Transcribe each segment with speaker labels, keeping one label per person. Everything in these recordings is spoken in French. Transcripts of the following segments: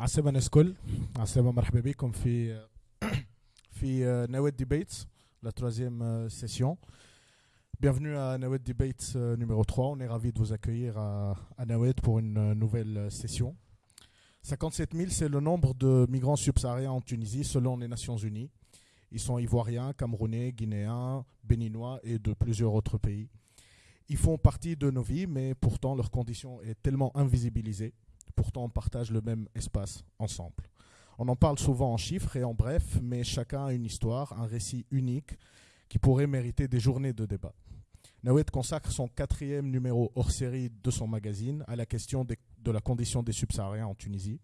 Speaker 1: عسلامة الناس الكل عسلامة مرحبا بكم في في Nawed Debates, la troisième euh, session. Bienvenue à Nawed Debates euh, numéro 3. On est ravi de vous accueillir à, à Nawed pour une euh, nouvelle session. 57 000, c'est le nombre de migrants subsahariens en Tunisie selon les Nations Unies. Ils sont ivoiriens, camerounais, guinéens, béninois et de plusieurs autres pays. Ils font partie de nos vies, mais pourtant leur condition est tellement invisibilisée. Pourtant, on partage le même espace ensemble. On en parle souvent en chiffres et en bref, mais chacun a une histoire, un récit unique qui pourrait mériter des journées de débat. Nawed consacre son quatrième numéro hors série de son magazine à la question de la condition des subsahariens en Tunisie.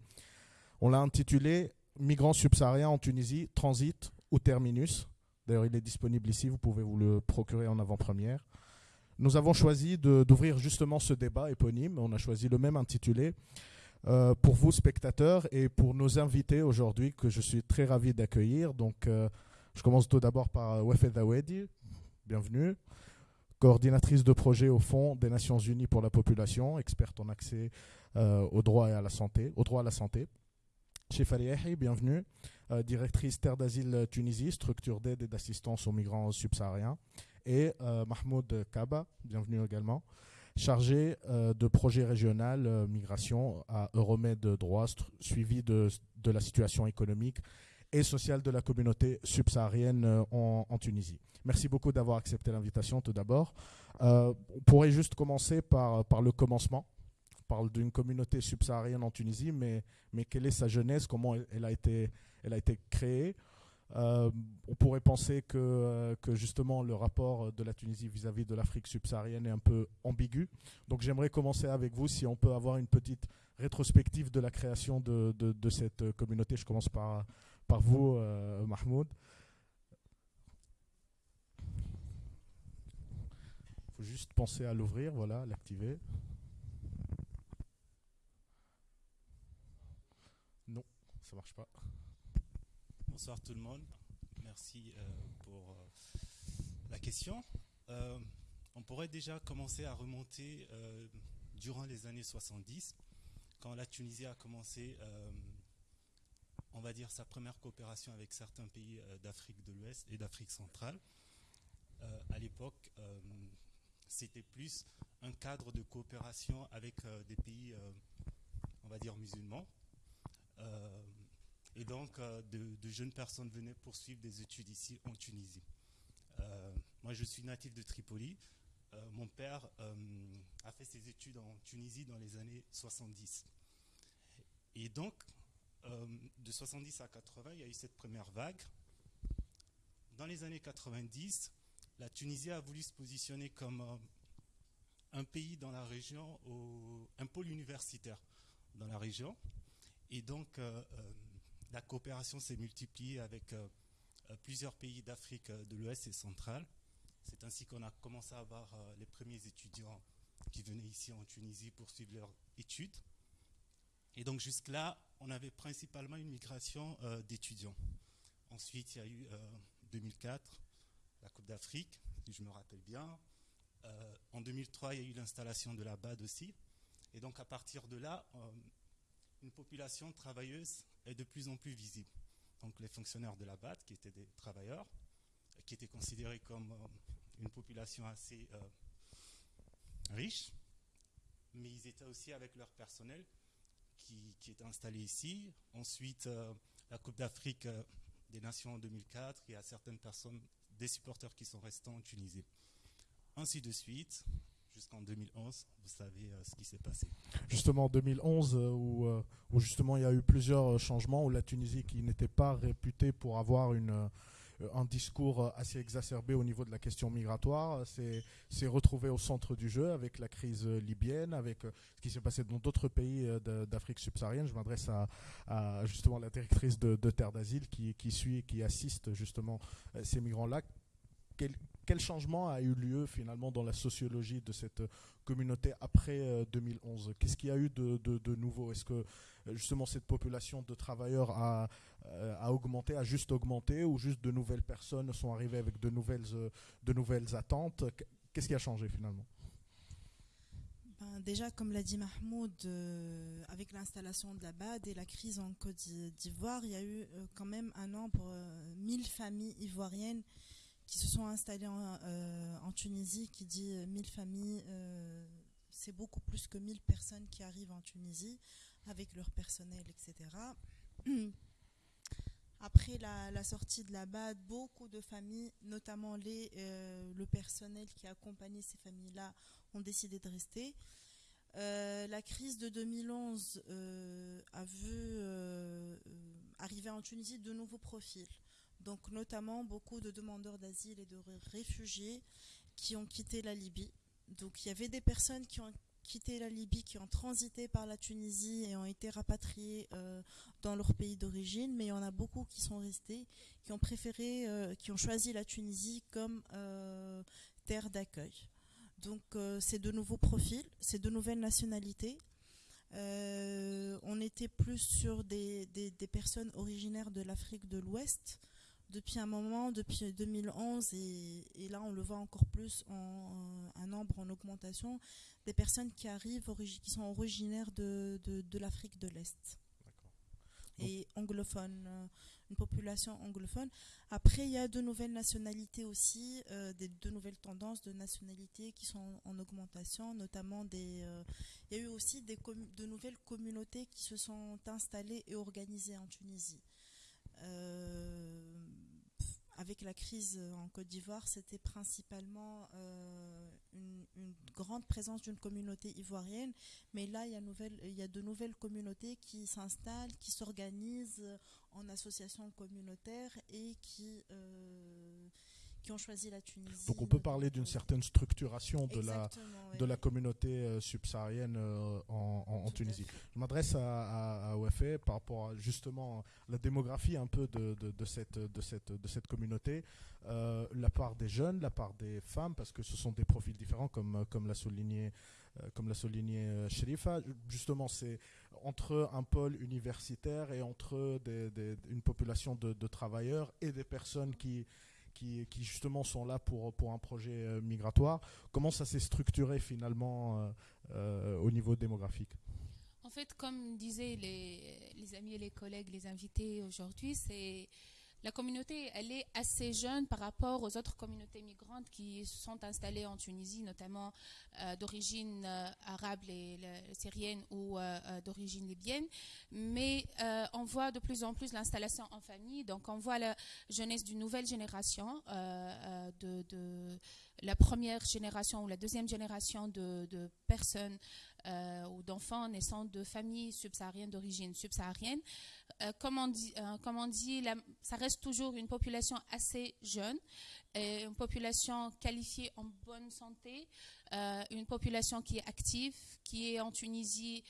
Speaker 1: On l'a intitulé Migrants subsahariens en Tunisie, transit ou terminus. D'ailleurs, il est disponible ici, vous pouvez vous le procurer en avant-première. Nous avons choisi d'ouvrir justement ce débat éponyme. On a choisi le même intitulé euh, pour vous, spectateurs, et pour nos invités aujourd'hui, que je suis très ravi d'accueillir. Donc, euh, je commence tout d'abord par Wefed Awedi. Bienvenue. Coordinatrice de projet au Fonds des Nations Unies pour la population, experte en accès euh, au droit et à la santé, au droit à la santé. Chef bienvenue. directrice Terre d'Asile Tunisie, structure d'aide et d'assistance aux migrants subsahariens. Et Mahmoud Kaba, bienvenue également chargé euh, de projet régional euh, migration à Euromed Droit, suivi de, de, la situation économique et sociale de la communauté subsaharienne euh, en, en, Tunisie. Merci beaucoup d'avoir accepté l'invitation tout d'abord. on pourrait juste commencer par, par le commencement. On parle d'une communauté subsaharienne en Tunisie, mais, mais quelle est sa jeunesse, comment elle a été, elle a été créée? Euh, on pourrait penser que, euh, que, justement le rapport de la Tunisie vis-à-vis de l'Afrique subsaharienne est un peu ambigu. Donc j'aimerais commencer avec vous si on peut avoir une petite rétrospective de la création de, cette communauté. Je commence par, par vous, euh, Mahmoud. Il faut juste penser à l'ouvrir, voilà, l'activer. Non, ça marche pas.
Speaker 2: Bonsoir tout le monde. Merci euh, pour euh, la question. Euh, on pourrait déjà commencer à remonter durant les années 70, quand la Tunisie a commencé, on va dire, sa première coopération avec certains pays d'Afrique de l'Ouest et d'Afrique centrale. à l'époque, c'était plus un cadre de coopération avec des pays, on va dire, musulmans. Et donc, euh, de, jeunes personnes venaient poursuivre des études ici en Tunisie. Euh, moi, je suis natif de Tripoli. Euh, mon père a fait ses études en Tunisie dans les années 70. Et donc, de 70 à 80, il y a eu cette première vague. Dans les années 90, la Tunisie a voulu se positionner comme un pays dans la région, un pôle universitaire dans la région. Et donc, la coopération s'est multipliée avec euh, euh, plusieurs pays d'Afrique euh, de l'Ouest et centrale. C'est ainsi qu'on a commencé à avoir les premiers étudiants qui venaient ici en Tunisie pour suivre leurs études. Et donc jusque-là, on avait principalement une migration d'étudiants. Ensuite, il y a eu 2004, la Coupe d'Afrique, si je me rappelle bien. en 2003, il y a eu l'installation de la BAD aussi. Et donc à partir de là, une population travailleuse est de plus en plus visible. Donc les fonctionnaires de la BAT, qui étaient des travailleurs, qui étaient considérés comme euh, une population assez euh, riche, mais ils étaient aussi avec leur personnel qui, qui était installé ici. Ensuite, euh, la Coupe d'Afrique des Nations en 2004, il y a certaines personnes, des supporters qui sont restés en Tunisie. Ainsi de suite, jusqu'en 2011. Vous savez euh, ce qui s'est passé.
Speaker 1: Justement en 2011, euh, où, euh, où, justement il y a eu plusieurs changements, où la Tunisie, qui n'était pas réputée pour avoir un discours assez exacerbé au niveau de la question migratoire, s'est retrouvée au centre du jeu avec la crise libyenne, avec ce qui s'est passé dans d'autres pays d'Afrique subsaharienne. Je m'adresse à, justement la directrice de, Terre d'Asile qui, qui suit, qui assiste justement ces migrants-là quel changement a eu lieu finalement dans la sociologie de cette communauté après 2011 euh, Qu'est-ce qu'il y a eu de, nouveau? Est-ce que euh, justement cette population de travailleurs a, euh, augmenté, a juste augmenté, ou juste de nouvelles personnes sont arrivées avec de nouvelles, de nouvelles attentes? Qu'est-ce qui a changé finalement?
Speaker 3: Ben, déjà, comme l'a dit Mahmoud, euh, avec l'installation de la BAD et la crise en Côte d'Ivoire, il y a eu euh, quand même un nombre, euh, 1000 familles ivoiriennes qui se sont installées en, euh, Tunisie. Qui dit 1000 familles, c'est beaucoup plus que 1000 personnes qui arrivent en Tunisie avec leur personnel, etc. Après la, sortie de la BAD, beaucoup de familles, notamment le personnel qui accompagnait ces familles-là, ont décidé de rester. Euh, la crise de 2011 euh, a vu euh, arriver en Tunisie de nouveaux profils. Donc notamment beaucoup de demandeurs d'asile et de réfugiés qui ont quitté la Libye. Donc il y avait des personnes qui ont quitté la Libye, qui ont transité par la Tunisie et ont été rapatriées euh, dans leur pays d'origine, mais il y en a beaucoup qui sont restés, qui ont préféré, euh, qui ont choisi la Tunisie comme euh, terre d'accueil. Donc euh, c'est de nouveaux profils, c'est de nouvelles nationalités. On était plus sur des, des personnes originaires de l'Afrique de l'Ouest depuis un moment, depuis 2011, et, et, là on le voit encore plus en, en, un nombre en augmentation, des personnes qui arrivent, qui sont originaires de, l'Afrique de l'Est et anglophone, euh, une population anglophone. Après, il y a de nouvelles nationalités aussi, euh, des, de nouvelles tendances de nationalités qui sont en, en augmentation, notamment des. Euh, il y a eu aussi des de nouvelles communautés qui se sont installées et organisées en Tunisie. Avec la crise en Côte d'Ivoire, c'était principalement une, une, grande présence d'une communauté ivoirienne, mais là, il y, a de nouvelles communautés qui s'installent, qui s'organisent en associations communautaires et qui, euh, qui ont choisi la Tunisie.
Speaker 1: Donc on peut parler d'une certaine structuration de la, de la communauté euh, subsaharienne euh, en, en, en Tunisie. Je m'adresse à, à, par rapport à justement la démographie un peu de, de, de, cette, de, cette, de cette communauté, euh, la part des jeunes, la part des femmes, parce que ce sont des profils différents comme, comme l'a souligné comme l'a souligné Sherifa, justement, c'est entre un pôle universitaire et entre des, des, une population de, de, travailleurs et des personnes qui, qui, justement sont là pour, un projet euh, migratoire. Comment ça s'est structuré finalement euh, euh, au niveau démographique?
Speaker 4: En fait, comme disaient les amis et les collègues, les invités aujourd'hui, c'est la communauté, elle est assez jeune par rapport aux autres communautés migrantes qui sont installées en Tunisie, notamment euh, d'origine euh, arabe, les, syrienne ou euh, d'origine libyenne. Mais on voit de plus en plus l'installation en famille. Donc, on voit la jeunesse d'une nouvelle génération, de, la première génération ou la deuxième génération de, personnes ou d'enfants naissant de familles subsahariennes d'origine subsaharienne. Euh, comme on dit, euh, ça reste toujours une population assez jeune, une population qualifiée en bonne santé, une population qui est active, qui est en Tunisie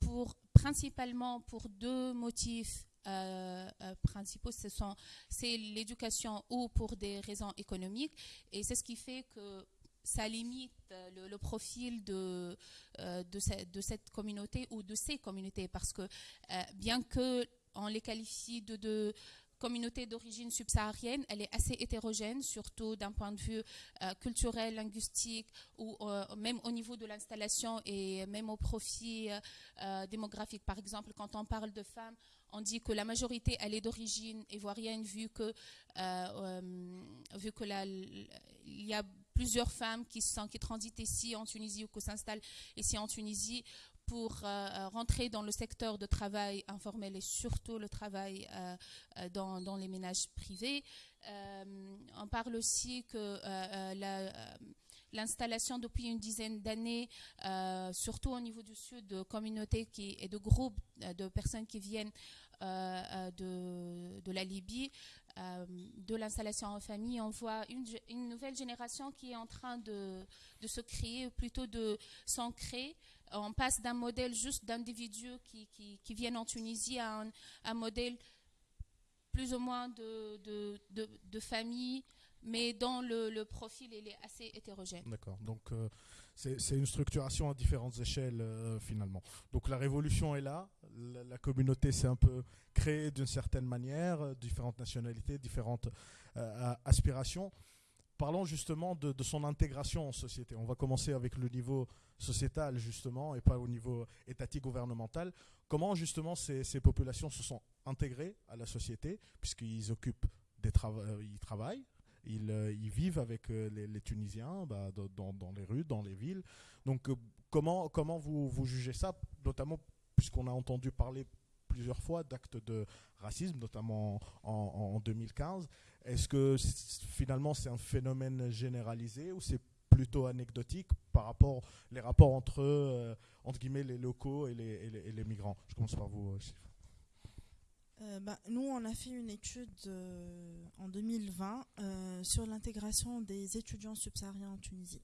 Speaker 4: pour principalement pour deux motifs euh, euh, principaux, ce sont c'est l'éducation ou pour des raisons économiques, et c'est ce qui fait que ça limite le, le profil de, euh, de, ce, de, cette communauté ou de ces communautés, parce que euh, bien que on les qualifie de, de communauté d'origine subsaharienne, elle est assez hétérogène, surtout d'un point de vue euh, culturel, linguistique, ou euh, même au niveau de l'installation et même au profit euh, démographique. Par exemple, quand on parle de femmes, on dit que la majorité, elle est d'origine ivoirienne, vu que, vu que il y a plusieurs femmes qui, transitent ici en Tunisie ou qui s'installent ici en Tunisie pour euh, rentrer dans le secteur de travail informel et surtout le travail euh, dans, les ménages privés. Euh, on parle aussi que l'installation depuis une dizaine d'années, surtout au niveau du sud, de communautés et de groupes de personnes qui viennent de, la Libye, euh, de l'installation en famille, on voit une, nouvelle génération qui est en train de, se créer, plutôt de s'ancrer. On passe d'un modèle juste d'individus qui, viennent en Tunisie à un, modèle plus ou moins de, famille, mais dont le, le, profil il est assez hétérogène.
Speaker 1: D'accord. Donc euh, c'est une structuration à différentes échelles euh, finalement. Donc la révolution est là, la, communauté s'est un peu créée d'une certaine manière, euh, différentes nationalités, différentes euh, aspirations. parlons justement de, son intégration en société. On va commencer avec le niveau sociétal justement et pas au niveau étatique gouvernemental. Comment justement ces, populations se sont intégrées à la société puisqu'ils occupent des euh, ils travaillent, ils, vivent avec les, Tunisiens bah, dans, les rues, dans les villes. Donc comment, comment vous, vous jugez ça, notamment puisqu'on a entendu parler plusieurs fois d'actes de racisme, notamment en, 2015. Est-ce que finalement c'est un phénomène généralisé ou c'est plutôt anecdotique par rapport les rapports entre euh, entre guillemets les locaux et les, migrants? Je commence par vous.
Speaker 3: Euh, bah, nous, on a fait une étude euh, en 2020 sur l'intégration des étudiants subsahariens en Tunisie.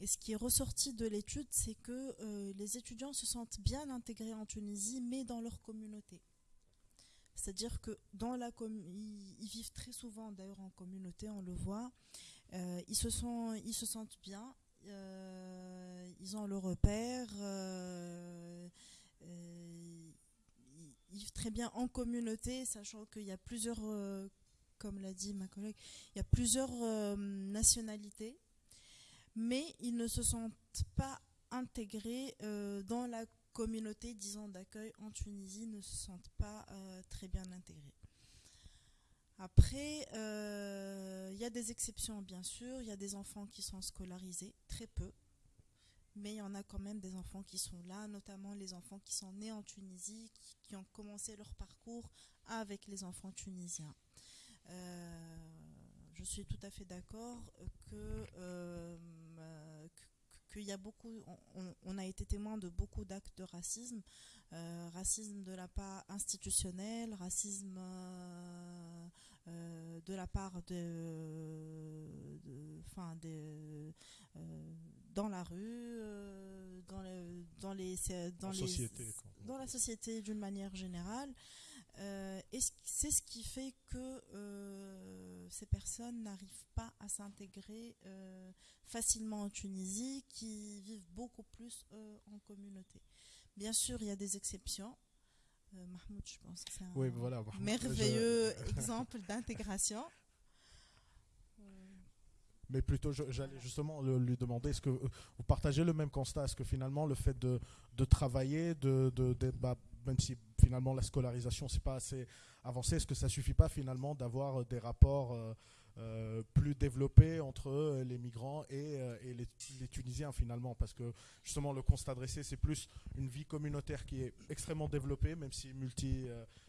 Speaker 3: Et ce qui est ressorti de l'étude, c'est que euh, les étudiants se sentent bien intégrés en Tunisie, mais dans leur communauté. C'est-à-dire que dans la ils, vivent très souvent d'ailleurs en communauté, on le voit. Euh, ils, se sentent bien, euh, ils ont le repère, ils vivent très bien en communauté, sachant qu'il y a plusieurs, comme l'a dit ma collègue, il y a plusieurs nationalités mais ils ne se sentent pas intégrés euh, dans la communauté, disons, d'accueil en Tunisie, ne se sentent pas euh, très bien intégrés. Après, euh, il y a des exceptions, bien sûr. Il y a des enfants qui sont scolarisés, très peu. Mais il y en a quand même des enfants qui sont là, notamment les enfants qui sont nés en Tunisie, qui, ont commencé leur parcours avec les enfants tunisiens je suis tout à fait d'accord que qu'il y a beaucoup, on, a été témoin de beaucoup d'actes de racisme, euh, racisme de la part institutionnelle, racisme euh, euh, de la part de, enfin, dans la rue, dans, dans les, dans, les, dans la société d'une manière générale. Et c'est ce qui fait que ces personnes n'arrivent pas à s'intégrer euh, facilement en Tunisie, qui vivent beaucoup plus euh, en communauté? Bien sûr, il y a des exceptions. Euh, Mahmoud, je pense que c'est un merveilleux exemple d'intégration.
Speaker 1: Mais plutôt, j'allais justement lui demander, est-ce que vous partagez le même constat? Est-ce que finalement, le fait de, travailler, de, de, bah, même si finalement la scolarisation, c'est pas assez avancé, est-ce que ça suffit pas finalement d'avoir des rapports euh, euh, plus développés entre les migrants et, euh, les, Tunisiens finalement? Parce que justement, le constat dressé, c'est plus une vie communautaire qui est extrêmement développée, même si, multi,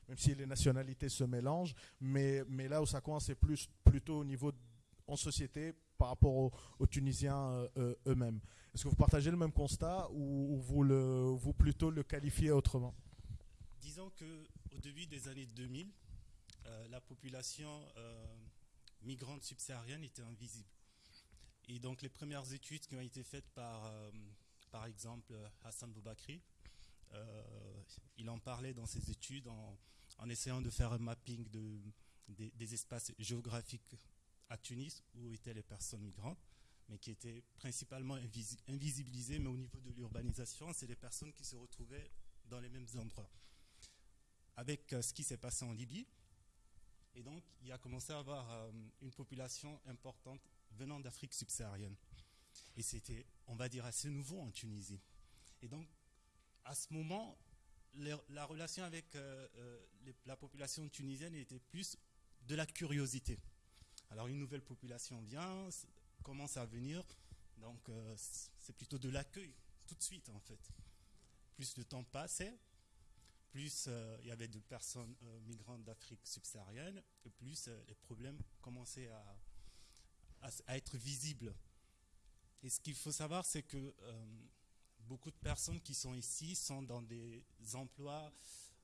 Speaker 1: même si les nationalités se mélangent. Mais, là où ça coince, c'est plus, plutôt au niveau en société par rapport aux, Tunisiens eux-mêmes. Est-ce que vous partagez le même constat ou, vous, le, vous plutôt le qualifiez autrement?
Speaker 2: Disons que au début des années 2000, euh, la population euh, migrante subsaharienne était invisible. Et donc les premières études qui ont été faites par, euh, par exemple, Hassan Boubakri, il en parlait dans ses études en, essayant de faire un mapping de, des, espaces géographiques à Tunis où étaient les personnes migrantes, mais qui étaient principalement invisibilisées, mais au niveau de l'urbanisation, c'est les personnes qui se retrouvaient dans les mêmes endroits avec euh, ce qui s'est passé en Libye. Et donc, il a commencé à avoir euh, une population importante venant d'Afrique subsaharienne. Et c'était, on va dire, assez nouveau en Tunisie. Et donc, à ce moment, la relation avec euh, la population tunisienne était plus de la curiosité. Alors, une nouvelle population vient, commence à venir, donc c'est plutôt de l'accueil tout de suite, en fait. Plus de temps passait, plus euh, il y avait de personnes euh, migrantes d'Afrique subsaharienne, et plus euh, les problèmes commençaient à, à, être visibles. Et ce qu'il faut savoir, c'est que beaucoup de personnes qui sont ici sont dans des emplois,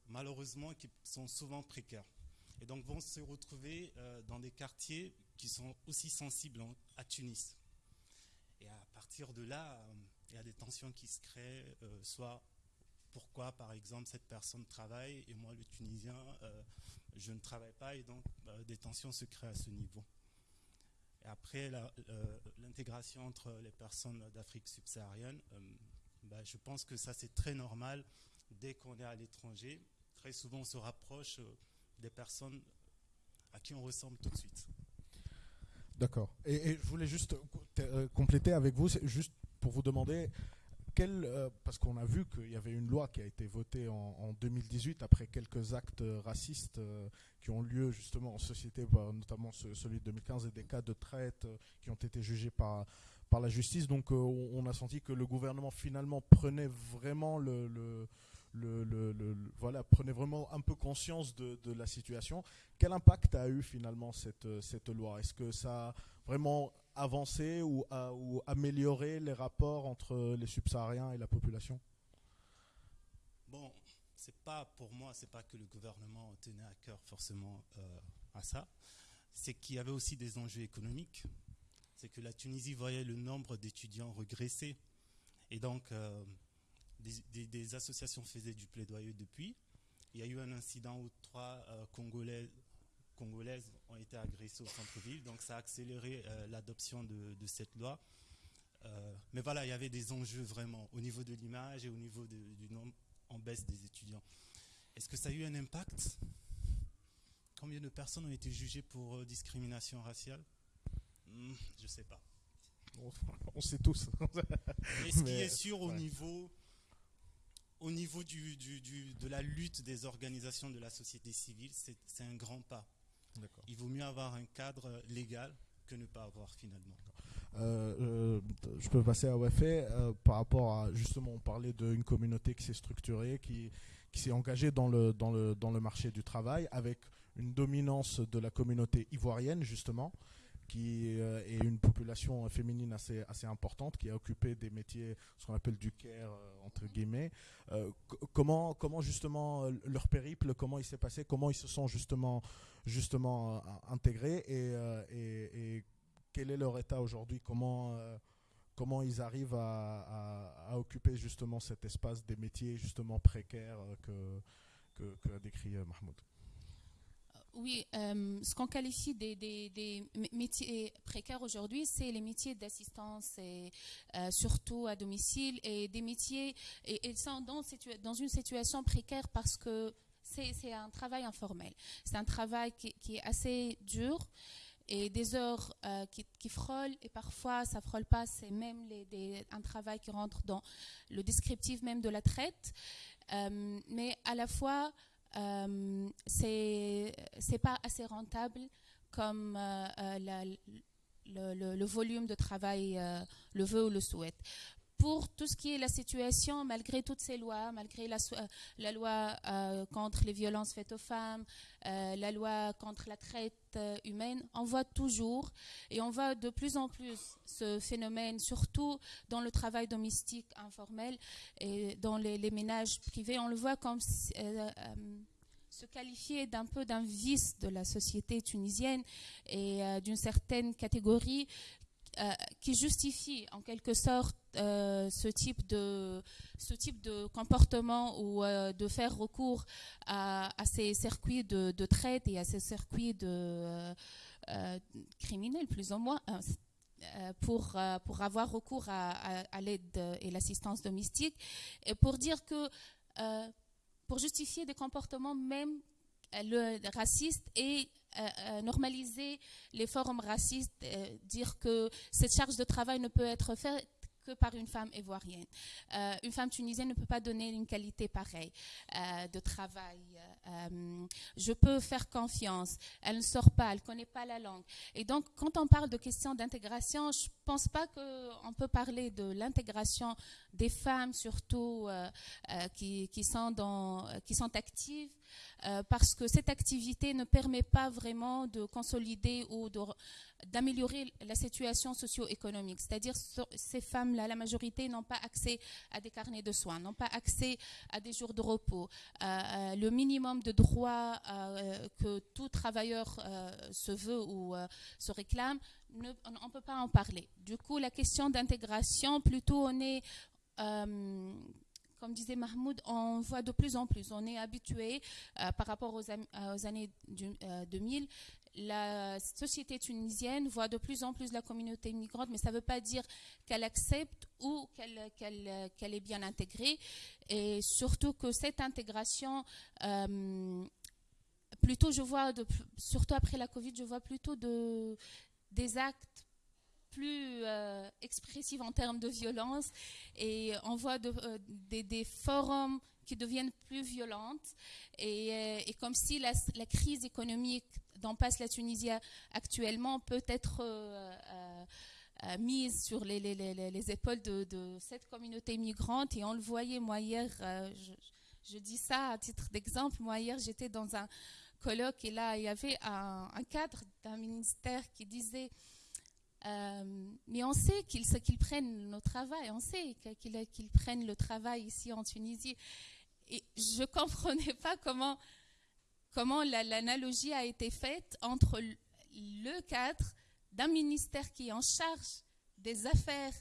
Speaker 2: malheureusement, qui sont souvent précaires. Et donc vont se retrouver dans des quartiers qui sont aussi sensibles à Tunis. Et à partir de là, il y a des tensions qui se créent, soit pourquoi, par exemple, cette personne travaille et moi, le Tunisien, euh, je ne travaille pas et donc euh, des tensions se créent à ce niveau. Après, euh, l'intégration entre les personnes d'Afrique subsaharienne, bah, je pense que ça, c'est très normal dès qu'on est à l'étranger. Très souvent, on se rapproche des personnes à qui on ressemble tout de suite.
Speaker 1: D'accord. Et, je voulais juste compléter avec vous, juste pour vous demander, quel, parce qu'on a vu qu'il y avait une loi qui a été votée en, 2018 après quelques actes racistes qui ont lieu justement en société, bah, notamment celui de 2015 et des cas de traite qui ont été jugés par, par la justice. Donc on a senti que le gouvernement finalement prenait vraiment le le, voilà, prenez vraiment un peu conscience de, la situation. Quel impact a eu finalement cette, cette loi? Est-ce que ça a vraiment avancé ou, ou amélioré les rapports entre les subsahariens et la population
Speaker 2: Bon, c'est pas pour moi, c'est pas que le gouvernement tenait à cœur forcément euh, à ça. C'est qu'il y avait aussi des enjeux économiques. C'est que la Tunisie voyait le nombre d'étudiants regresser. Et donc, euh, des, associations faisaient du plaidoyer depuis. Il y a eu un incident où trois euh, Congolais, Congolaises ont été agressées au centre-ville, donc ça a accéléré euh, l'adoption de, cette loi. Euh, mais voilà, il y avait des enjeux vraiment au niveau de l'image et au niveau du nombre en baisse des étudiants. Est-ce que ça a eu un impact? Combien de personnes ont été jugées pour discrimination raciale? Hmm, Je ne sais pas.
Speaker 1: On sait tous.
Speaker 2: Mais ce qui est sûr au niveau au niveau du, de la lutte des organisations de la société civile, c'est un grand pas. Il vaut mieux avoir un cadre légal que ne pas avoir finalement.
Speaker 1: Euh, euh, je peux passer à OFA euh, par rapport à justement on parlait d'une communauté qui s'est structurée, qui, qui s'est engagée dans le, dans, le, dans le marché du travail avec une dominance de la communauté ivoirienne justement qui euh, est une population féminine assez, assez importante, qui a occupé des métiers, ce qu'on appelle du care, euh, entre guillemets. Euh, comment, comment justement leur périple, comment il s'est passé, comment ils se sont justement, justement intégrés et, quel est leur état aujourd'hui, comment comment ils arrivent à, à, occuper justement cet espace des métiers justement précaires que, que, que a décrit Mahmoud?
Speaker 4: Oui, euh, ce qu'on qualifie des, métiers précaires aujourd'hui, c'est les métiers d'assistance, euh, surtout à domicile, et des métiers, et, sont dans, une situation précaire parce que c'est un travail informel. C'est un travail qui, est assez dur et des heures euh, qui, frôlent, et parfois ça frôle pas, c'est même un travail qui rentre dans le descriptif même de la traite, mais à la fois euh, c'est pas assez rentable comme euh, euh, le, volume de travail le veut ou le souhaite pour tout ce qui est la situation, malgré toutes ces lois, malgré la, la loi contre les violences faites aux femmes, la loi contre la traite humaine, on voit toujours et on voit de plus en plus ce phénomène, surtout dans le travail domestique informel et dans les, ménages privés. On le voit comme se qualifier d'un peu d'un vice de la société tunisienne et euh, d'une certaine catégorie euh, qui justifie en quelque sorte euh, ce, type de, ce type de comportement ou de faire recours à, ces circuits de, traite et à ces circuits de, criminels plus ou moins pour, pour avoir recours à, l'aide et l'assistance domestique. Et pour dire que pour justifier des comportements même euh, racistes et euh, euh, normaliser les formes racistes, dire que cette charge de travail ne peut être faite que par une femme ivoirienne. une femme tunisienne ne peut pas donner une qualité pareille de travail. Je peux faire confiance. Elle ne sort pas, elle ne connaît pas la langue. Et donc, quand on parle de questions d'intégration, je ne pense pas qu'on peut parler de l'intégration des femmes surtout euh, euh, qui, sont qui sont actives euh, parce que cette activité ne permet pas vraiment de consolider ou d'améliorer la situation socio-économique. C'est-à-dire ces femmes-là, la majorité n'ont pas accès à des carnets de soins, n'ont pas accès à des jours de repos. le minimum de droits que tout travailleur se veut ou se réclame, on ne peut pas en parler. Du coup, la question d'intégration, plutôt on est euh, comme disait Mahmoud, on voit de plus en plus, on est habitué euh, par rapport aux, années 2000, euh, la société tunisienne voit de plus en plus la communauté migrante, mais ça ne veut pas dire qu'elle accepte ou qu'elle est bien intégrée. Et surtout que cette intégration, plutôt je vois, surtout après la Covid, je vois plutôt de, des actes plus expressifs en termes de violence et on voit des, forums qui deviennent plus violentes et, comme si la, crise économique dont passe la Tunisie actuellement peut être euh, mise sur les, les, épaules de, cette communauté migrante. Et on le voyait, moi, hier, euh, je, dis ça à titre d'exemple. Moi, hier, j'étais dans un colloque et là, il y avait un, cadre d'un ministère qui disait euh, mais on sait qu'ils prennent nos travail, on sait qu'ils prennent le travail ici en Tunisie. Et je ne comprenais pas comment, l'analogie a été faite entre le cadre d'un ministère qui est en charge des affaires,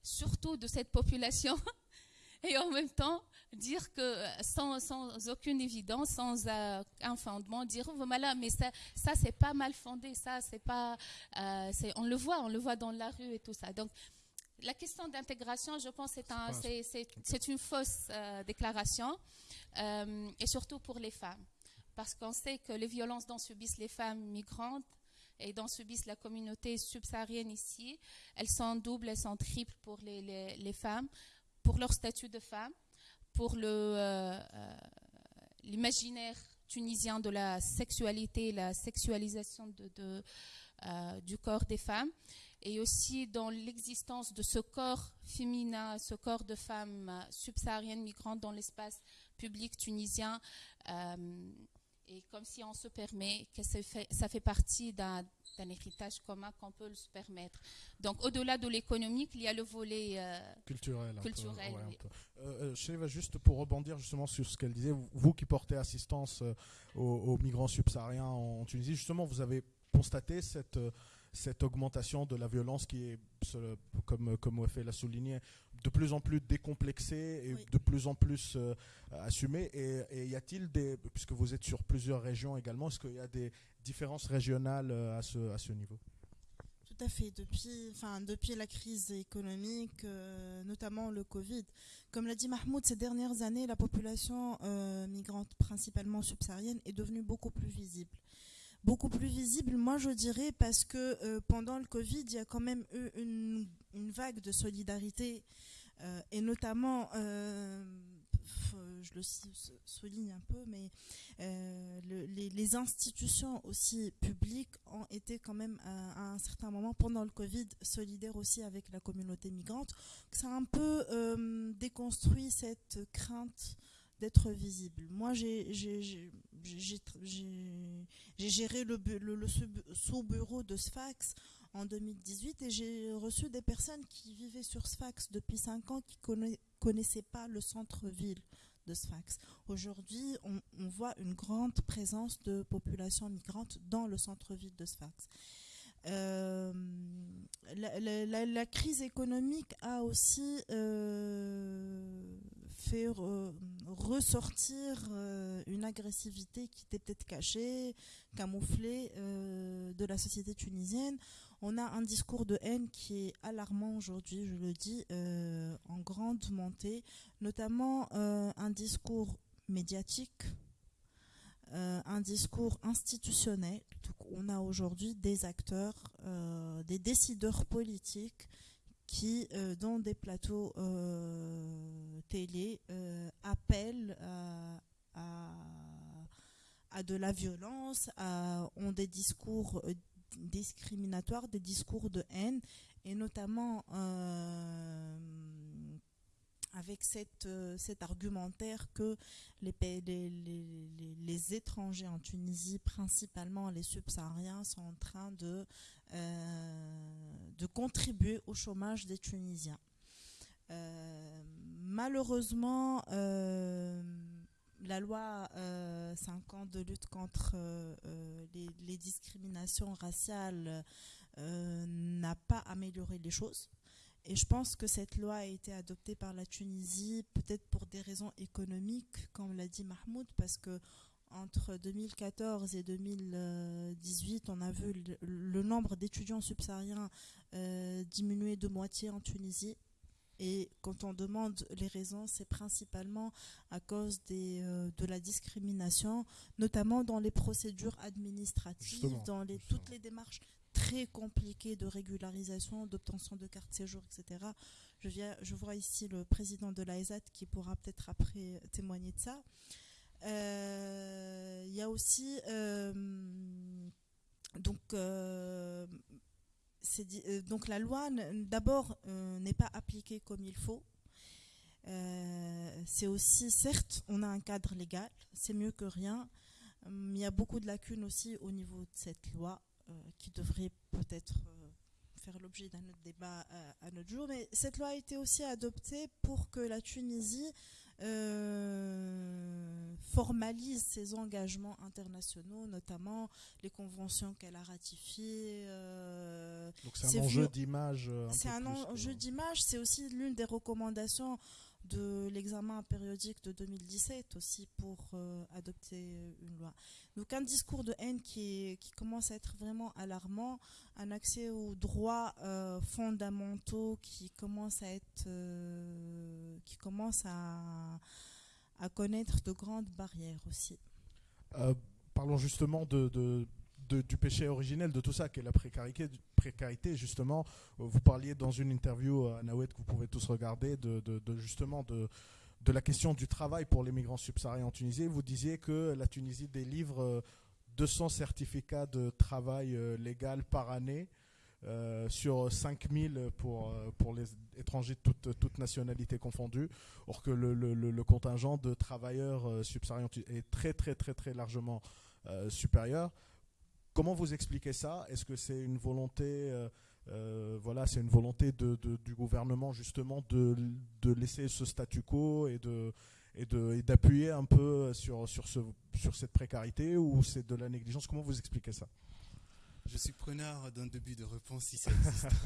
Speaker 4: surtout de cette population, et en même temps dire que euh, sans, sans aucune évidence, sans euh, un fondement, dire oh, voilà, mais ça, ça c'est pas mal fondé, ça c'est pas, euh, on le voit, on le voit dans la rue et tout ça. Donc la question d'intégration, je pense, c'est un, c'est, une fausse déclaration, et surtout pour les femmes, parce qu'on sait que les violences dont subissent les femmes migrantes et dont subissent la communauté subsaharienne ici, elles sont doubles, elles sont triples pour les, les, femmes, pour leur statut de femme, pour euh, euh, l'imaginaire tunisien de la sexualité, la sexualisation de, de, euh, du corps des femmes, et aussi dans l'existence de ce corps féminin, ce corps de femme subsaharienne migrante dans l'espace public tunisien et comme si on se permet que ça fait, ça fait partie d'un héritage commun qu'on peut se permettre. Donc au-delà de l'économique, il y a le volet euh,
Speaker 1: culturel.
Speaker 4: culturel
Speaker 1: euh, euh juste pour rebondir justement sur ce qu'elle disait, vous qui portez assistance euh, aux, migrants subsahariens en Tunisie, justement, vous avez constaté cette cette augmentation de la violence qui est, comme, comme Wafé l'a souligné, de plus en plus décomplexée et de plus en plus euh, assumée. Et, y a-t-il des, puisque vous êtes sur plusieurs régions également, est-ce qu'il y a des différences régionales euh, à ce, à ce niveau?
Speaker 3: Tout à fait. Depuis, enfin, depuis la crise économique, euh, notamment le Covid, comme l'a dit Mahmoud, ces dernières années, la population migrante, principalement subsaharienne, est devenue beaucoup plus visible beaucoup plus visible, moi je dirais, parce que euh, pendant le Covid, il y a quand même eu une, vague de solidarité, euh, et notamment, euh, je le souligne un peu, mais les, institutions aussi publiques ont été quand même à, un certain moment, pendant le Covid, solidaires aussi avec la communauté migrante. Ça a un peu déconstruit cette crainte d'être visible. Moi, j'ai géré le, sous-bureau de Sfax en 2018 et j'ai reçu des personnes qui vivaient sur Sfax depuis 5 ans qui ne connaissaient pas le centre-ville de Sfax. Aujourd'hui, on, voit une grande présence de population migrante dans le centre-ville de Sfax. Euh, la, crise économique a aussi euh, fait ressortir euh, une agressivité qui était peut-être cachée, camouflée euh, de la société tunisienne. On a un discours de haine qui est alarmant aujourd'hui, je le dis, euh, en grande montée, notamment un discours médiatique, un discours institutionnel. on a aujourd'hui des acteurs, des décideurs politiques qui, euh, dans des plateaux euh, télé, euh, appellent à, à, de la violence, ont des discours discriminatoires, des discours de haine, et notamment avec cette, cet argumentaire que les, étrangers en Tunisie, principalement les subsahariens, sont en train de euh, contribuer au chômage des Tunisiens. Euh, malheureusement, euh, la loi 5 ans de lutte contre les, discriminations raciales n'a pas amélioré les choses. Et je pense que cette loi a été adoptée par la Tunisie peut-être pour des raisons économiques, comme l'a dit Mahmoud, parce que entre 2014 et 2018, on a vu le, nombre d'étudiants subsahariens euh, diminuer de moitié en Tunisie. Et quand on demande les raisons, c'est principalement à cause des, euh, de la discrimination, notamment dans les procédures administratives, dans les, toutes les démarches très compliqué de régularisation, d'obtention de carte séjour, etc. Je, viens, je vois ici le président de l'AESAT qui pourra peut-être après témoigner de ça. Il y a aussi donc euh, donc la loi, d'abord, euh, n'est pas appliquée comme il faut. Euh, c'est aussi, certes, on a un cadre légal, c'est mieux que rien, mais il y a beaucoup de lacunes aussi au niveau de cette loi qui devrait peut-être faire l'objet d'un autre débat à, notre jour. Mais cette loi a été aussi adoptée pour que la Tunisie euh, formalise ses engagements internationaux, notamment les conventions qu'elle a ratifiées.
Speaker 1: Euh, Donc c'est un enjeu d'image.
Speaker 3: C'est un enjeu d'image, c'est aussi l'une des recommandations de l'examen périodique de 2017 aussi pour euh, adopter une loi. Donc un discours de haine qui, qui, commence à être vraiment alarmant, un accès aux droits euh, fondamentaux qui commence à être, euh, qui commence à, connaître de grandes barrières aussi.
Speaker 1: parlons justement de, de du péché originel de tout ça, qui est la précarité, précarité justement. Vous parliez dans une interview à Nawet que vous pouvez tous regarder de, justement de, la question du travail pour les migrants subsahariens en Tunisie. Vous disiez que la Tunisie délivre 200 euh, certificats de travail euh, légal par année. Euh, sur 5000 pour, les étrangers de toute nationalités confondues, or que le, le, contingent de travailleurs subsahariens est très très très très largement supérieur. Comment vous expliquez ça? Est-ce que c'est une volonté, euh, euh, voilà, c'est une volonté de, du gouvernement justement de, de, laisser ce statu quo et de et d'appuyer un peu sur, sur, ce, sur cette précarité ou c'est de la négligence? Comment vous expliquez ça?
Speaker 2: Je suis preneur d'un début de réponse si ça existe.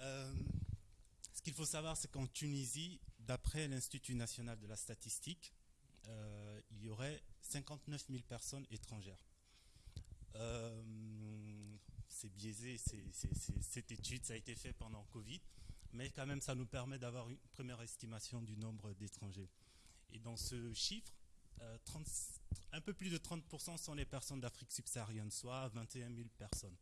Speaker 2: Euh, ce qu'il faut savoir, c'est qu'en Tunisie, d'après l'Institut national de la statistique, il y aurait 59 000 personnes étrangères. Euh, c'est biaisé, cette étude, ça a été fait pendant Covid, mais quand même, ça nous permet d'avoir une première estimation du nombre d'étrangers. Et dans ce chiffre, euh, un peu plus de 30% sont les personnes d'Afrique subsaharienne, soit 21 000 personnes.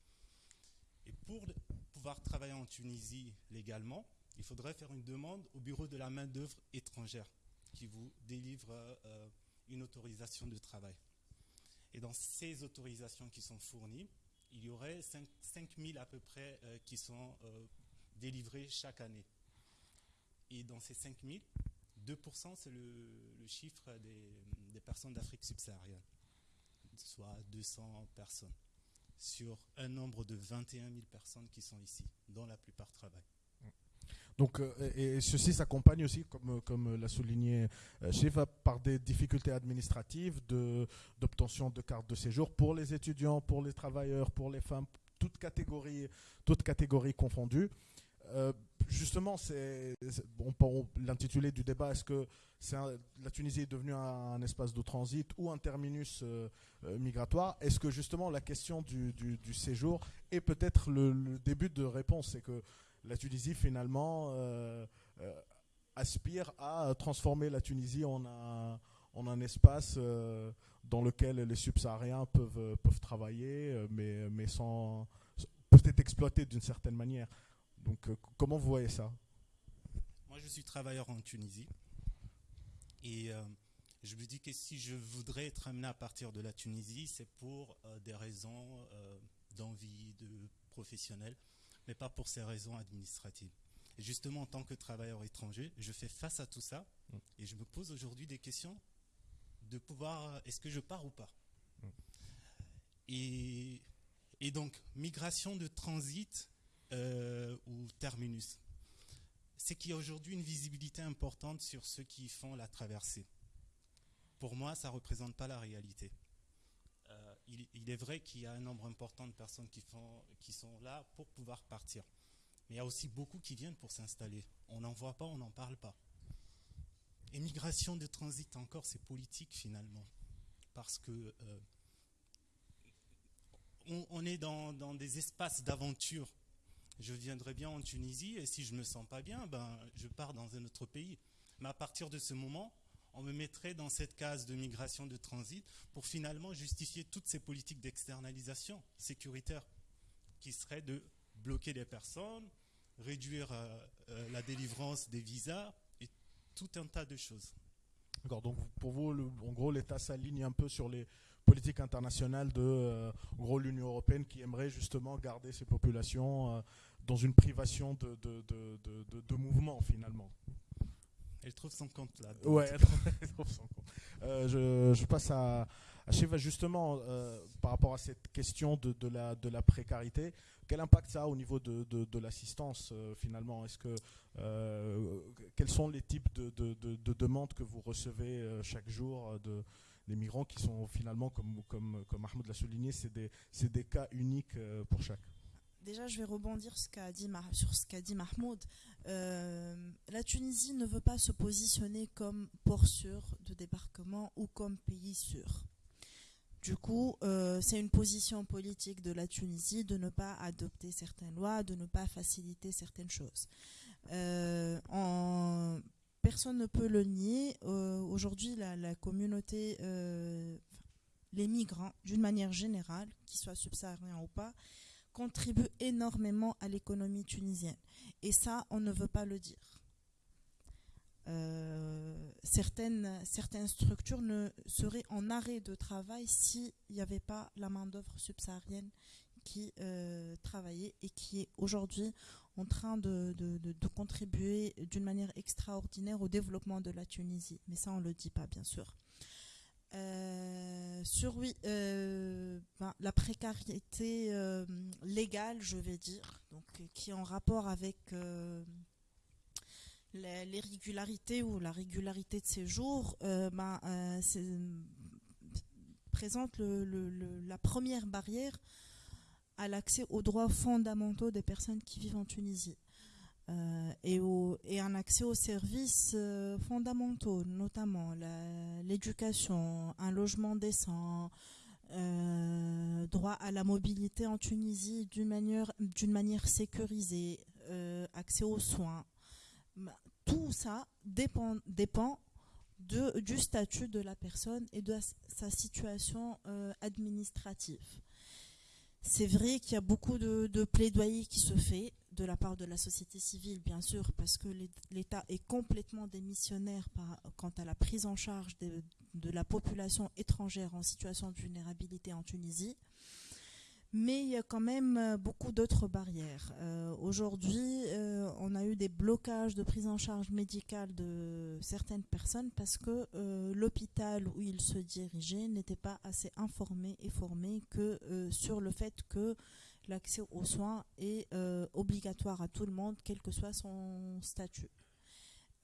Speaker 2: Et pour pouvoir travailler en Tunisie légalement, il faudrait faire une demande au bureau de la main-d'œuvre étrangère qui vous délivre euh, une autorisation de travail. Et dans ces autorisations qui sont fournies, il y aurait 5, 000 à peu près euh, qui sont euh, délivrées chaque année. Et dans ces 5 000, 2% c'est le, chiffre des, personnes d'Afrique subsaharienne, soit 200 personnes, sur un nombre de 21 000 personnes qui sont ici, dont la plupart travaillent.
Speaker 1: Donc, euh, et, ceci s'accompagne aussi, comme, comme l'a souligné Shiva, euh, par des difficultés administratives d'obtention de, cartes de séjour pour les étudiants, pour les travailleurs, pour les femmes, toutes catégories, toutes catégories confondues. Euh, justement, c'est l'intitulé du débat, est-ce que la Tunisie est devenue un, espace de transit ou un terminus migratoire? Est-ce que justement la question du, du, séjour est peut-être le, début de réponse? Que la Tunisie finalement euh, euh, aspire à transformer la Tunisie en un, espace euh, dans lequel les subsahariens peuvent, peuvent travailler, mais, sans peut-être exploiter d'une certaine manière. Donc comment vous voyez ça?
Speaker 2: Moi je suis travailleur en Tunisie. Et je me dis que si je voudrais être amené à partir de la Tunisie, c'est pour des raisons d'envie, de professionnel mais pas pour ces raisons administratives. Et justement, en tant que travailleur étranger, je fais face à tout ça mm. et je me pose aujourd'hui des questions de pouvoir, est-ce que je pars ou pas? Mm. et, et, donc, migration de transit euh, ou terminus. C'est qu'il y a aujourd'hui une visibilité importante sur ceux qui font la traversée. Pour moi, ça ne représente pas la réalité il, est vrai qu'il y a un nombre important de personnes qui, sont là pour pouvoir partir. Mais il y a aussi beaucoup qui viennent pour s'installer. On n'en voit pas, on n'en parle pas. Émigration de transit encore, c'est politique finalement. Parce que euh, on, est dans, dans des espaces d'aventure. Je viendrai bien en Tunisie et si je ne me sens pas bien, ben, je pars dans un autre pays. Mais à partir de ce moment, on me mettrait dans cette case de migration de transit pour finalement justifier toutes ces politiques d'externalisation sécuritaire qui serait de bloquer les personnes, réduire la délivrance des visas et tout un tas de choses.
Speaker 1: D'accord, donc pour vous, en gros, l'État s'aligne un peu sur les politiques internationales de gros, l'Union européenne qui aimerait justement garder ces populations dans une privation de, de, de, de mouvement finalement.
Speaker 2: Elle trouve son compte là.
Speaker 1: Ouais, elle trouve son compte. Euh, je, passe à, à Shiva justement euh, par rapport à cette question de, de, la, de la précarité. Quel impact ça a au niveau de, de, l'assistance euh, finalement? Est-ce que quels sont les types de, de, demandes que vous recevez chaque jour de des migrants qui sont finalement, comme, comme, comme Mahmoud l'a souligné, c'est des, des cas uniques pour chaque?
Speaker 3: Déjà, je vais rebondir sur ce qu'a dit Mahmoud. Euh, la Tunisie ne veut pas se positionner comme port sûr de débarquement ou comme pays sûr. Du coup, euh, c'est une position politique de la Tunisie de ne pas adopter certaines lois, de ne pas faciliter certaines choses. Euh, personne ne peut le nier. Aujourd'hui, la, la, communauté, les migrants, d'une manière générale, qu'ils soient subsahariens ou pas, contribue énormément à l'économie tunisienne. Et ça, on ne veut pas le dire. Euh, certaines, structures ne seraient en arrêt de travail s'il n'y avait pas la main-d'œuvre subsaharienne qui euh, travaillait et qui est aujourd'hui en train de, de contribuer d'une manière extraordinaire au développement de la Tunisie. Mais ça, on ne le dit pas, bien sûr. Euh, sur euh, ben, la précarité euh, légale, je vais dire, donc qui est en rapport avec l'irrégularité ou la régularité de séjour, ben, présente la première barrière à l'accès aux droits fondamentaux des personnes qui vivent en Tunisie. Euh, et, et, un accès aux services euh, fondamentaux, notamment l'éducation, un logement décent, euh, droit à la mobilité en Tunisie d'une manière, manière sécurisée, accès aux soins. Tout ça dépend, dépend de, du statut de la personne et de sa situation administrative. C'est vrai qu'il y a beaucoup de, de plaidoyer qui se fait de la part de la société civile, bien sûr, parce que l'État est complètement démissionnaire quant à la prise en charge de, la population étrangère en situation de vulnérabilité en Tunisie. Mais il y a quand même euh, beaucoup d'autres barrières. Euh, aujourd'hui, euh, on a eu des blocages de prise en charge médicale de certaines personnes parce que l'hôpital où ils se dirigeaient n'était pas assez informé et formé que sur le fait que l'accès aux soins est euh, obligatoire à tout le monde, quel que soit son statut.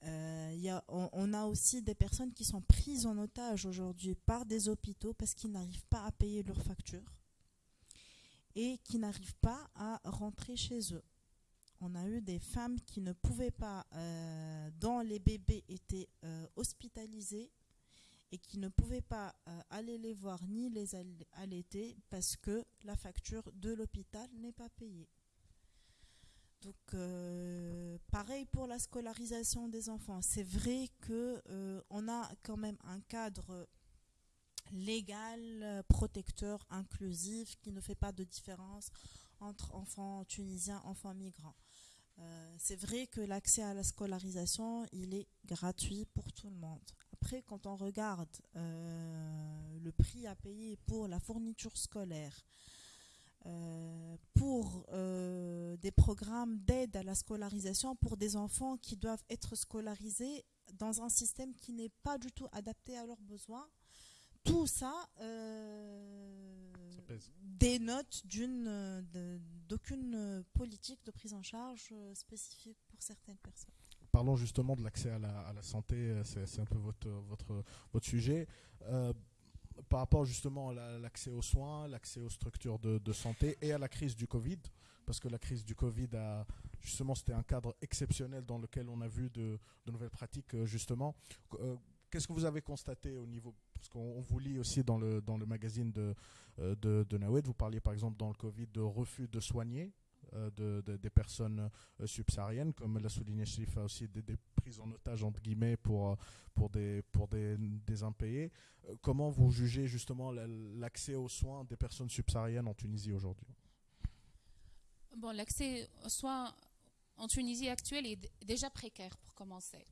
Speaker 3: Euh, y a, on, a aussi des personnes qui sont prises en otage aujourd'hui par des hôpitaux parce qu'ils n'arrivent pas à payer leurs factures et qui n'arrivent pas à rentrer chez eux. On a eu des femmes qui ne pouvaient pas, euh, dont les bébés étaient hospitalisés, et qui ne pouvaient pas euh, aller les voir ni les allaiter parce que la facture de l'hôpital n'est pas payée. Donc, euh, pareil pour la scolarisation des enfants. C'est vrai que euh, a quand même un cadre légal, protecteur, inclusif, qui ne fait pas de différence entre enfants tunisiens, enfants migrants. c'est vrai que l'accès à la scolarisation, il est gratuit pour tout le monde. Après, quand on regarde euh, le prix à payer pour la fourniture scolaire, euh, pour euh, des programmes d'aide à la scolarisation pour des enfants qui doivent être scolarisés dans un système qui n'est pas du tout adapté à leurs besoins, tout ça dénote d'aucune politique de prise en charge spécifique pour certaines personnes
Speaker 1: parlons justement de l'accès à la, santé, euh, c'est un peu votre, sujet. Euh, par rapport justement à l'accès aux soins, l'accès aux structures de, santé et à la crise du Covid, parce que la crise du Covid a justement c'était un cadre exceptionnel dans lequel on a vu de, nouvelles pratiques euh, justement. Qu'est-ce que vous avez constaté au niveau parce qu'on vous lit aussi dans le dans le magazine de de, de Nawed, vous parliez par exemple dans le Covid de refus de soigner euh, de, des personnes euh, subsahariennes, comme l'a souligné a aussi des, prises en otage entre guillemets pour, euh, pour, des, pour des, des impayés. Comment vous jugez justement l'accès aux soins des personnes subsahariennes en Tunisie aujourd'hui?
Speaker 4: Bon, l'accès aux soins en Tunisie actuelle est déjà précaire pour commencer.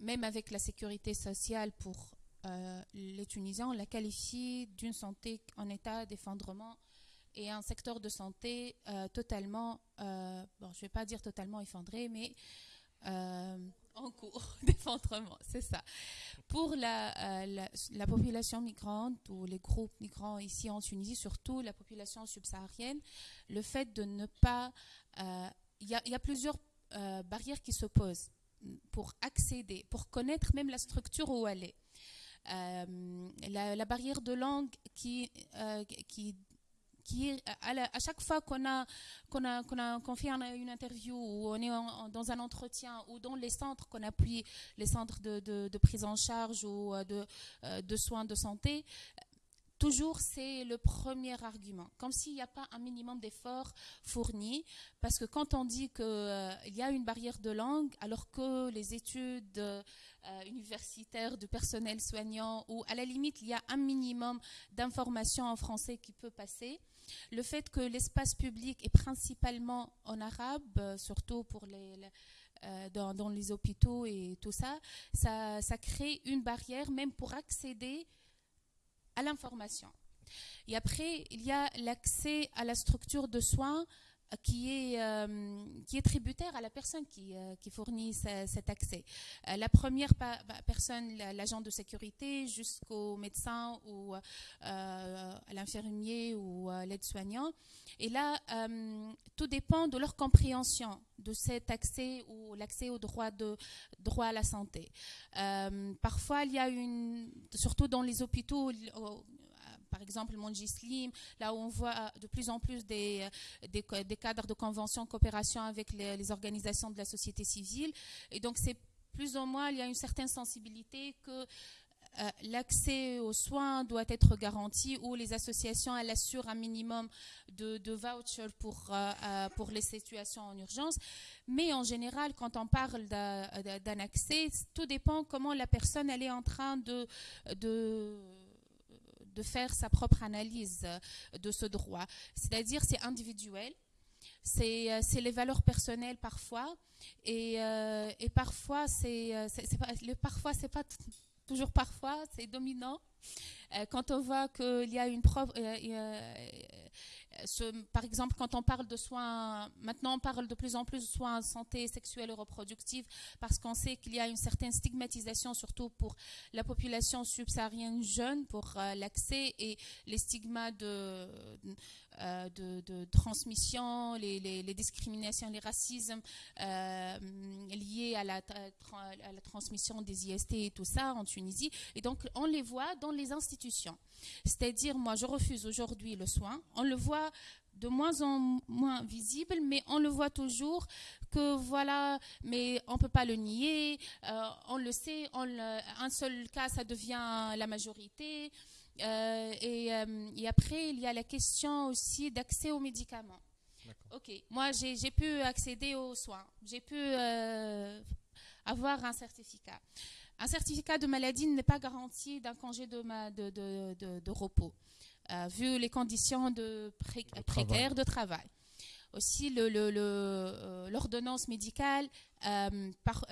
Speaker 4: Même avec la sécurité sociale pour les Tunisiens, on la qualifie d'une santé en état d'effondrement et un secteur de santé euh, totalement, bon, je ne vais pas dire totalement effondré, mais en cours d'effondrement, c'est ça. Pour la, la, population migrante ou les groupes migrants ici en Tunisie, surtout la population subsaharienne, le fait de ne pas... Il y, a plusieurs barrières qui se posent pour accéder, pour connaître même la structure où elle est. Euh, la, barrière de langue euh, qui, qui à, chaque fois qu'on a qu'on a qu'on a qu'on fait une interview ou on est dans un entretien ou dans les centres qu'on appuie les centres de, de, prise en charge ou euh, de, de soins de santé Toujours, c'est le premier argument, comme s'il n'y a pas un minimum d'efforts fournis, parce que quand on dit qu'il euh, y a une barrière de langue, alors que les études euh, universitaires de personnel soignant, ou à la limite, il y a un minimum d'informations en français qui peut passer, le fait que l'espace public est principalement en arabe, euh, surtout les, dans, les hôpitaux et tout ça, ça, ça crée une barrière même pour accéder à l'information. Et après, il y a l'accès à la structure de soins qui est, euh, qui est tributaire à la personne qui, euh, qui fournit cet accès. Euh, la première bah, personne, l'agent de sécurité, jusqu'au médecin ou à l'infirmier ou l'aide-soignant. Et là, tout dépend de leur compréhension de cet accès ou l'accès au droit, de, droit à la santé. parfois, il y a une, surtout dans les hôpitaux, par exemple Monji Slim, là où on voit de plus en plus des, des, cadres de convention, coopération avec les, organisations de la société civile. Et donc, c'est plus ou moins, il y a une certaine sensibilité que euh, l'accès aux soins doit être garanti ou les associations elles assurent un minimum de, vouchers pour, euh, euh, les situations en urgence. Mais en général, quand on parle d'un accès, tout dépend comment la personne elle est en train de de faire sa propre analyse euh, de ce droit. C'est-à-dire, c'est individuel, c'est euh, les valeurs personnelles parfois, et, euh, et parfois, c'est parfois, c'est pas toujours parfois, c'est dominant. quand on voit qu'il y a une preuve, par exemple, quand on parle de soins, maintenant on parle de plus en plus de soins santé sexuelle et reproductive parce qu'on sait qu'il y a une certaine stigmatisation, surtout pour la population subsaharienne jeune, pour euh, l'accès et les stigmas de, euh, de, transmission, les, discriminations, les racismes euh, liés à la, transmission des IST et tout ça en Tunisie. Et donc, on les voit dans les institutions. C'est-à-dire, moi, je refuse aujourd'hui le soin. On le voit de moins en moins visible, mais on le voit toujours que voilà, mais on ne peut pas le nier, euh, on le sait, un seul cas, ça devient la majorité. Euh, euh, et, après, il y a la question aussi d'accès aux médicaments. Ok, moi j'ai pu accéder aux soins, j'ai pu euh, avoir un certificat. Un certificat de maladie n'est pas garanti d'un congé de, de, de, repos, vu les conditions de précaires de travail aussi l'ordonnance le, médicale. par,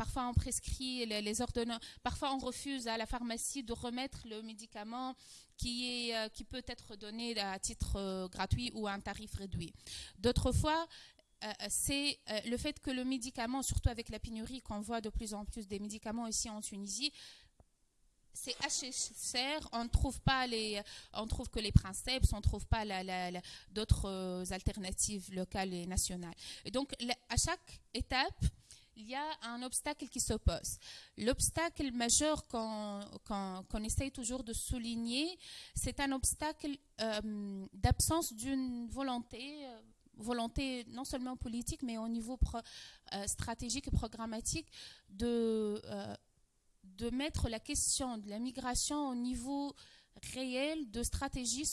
Speaker 4: Parfois, on prescrit les, ordonnances. Parfois, on refuse à la pharmacie de remettre le médicament qui, est, euh, qui peut être donné à titre euh, gratuit ou à un tarif réduit. D'autres fois, euh, c'est le fait que le médicament, surtout avec la pénurie qu'on voit de plus en plus des médicaments ici en Tunisie, c'est assez cher, on ne trouve pas les, on trouve que les principes, on ne trouve pas d'autres alternatives locales et nationales. Et donc, à chaque étape, il y a un obstacle qui s'oppose. L'obstacle majeur qu'on essaye toujours de souligner, c'est un obstacle euh, d'absence d'une volonté, euh, volonté non seulement politique, mais au niveau euh, stratégique et programmatique, de, de mettre la question de la migration au niveau réelle de stratégie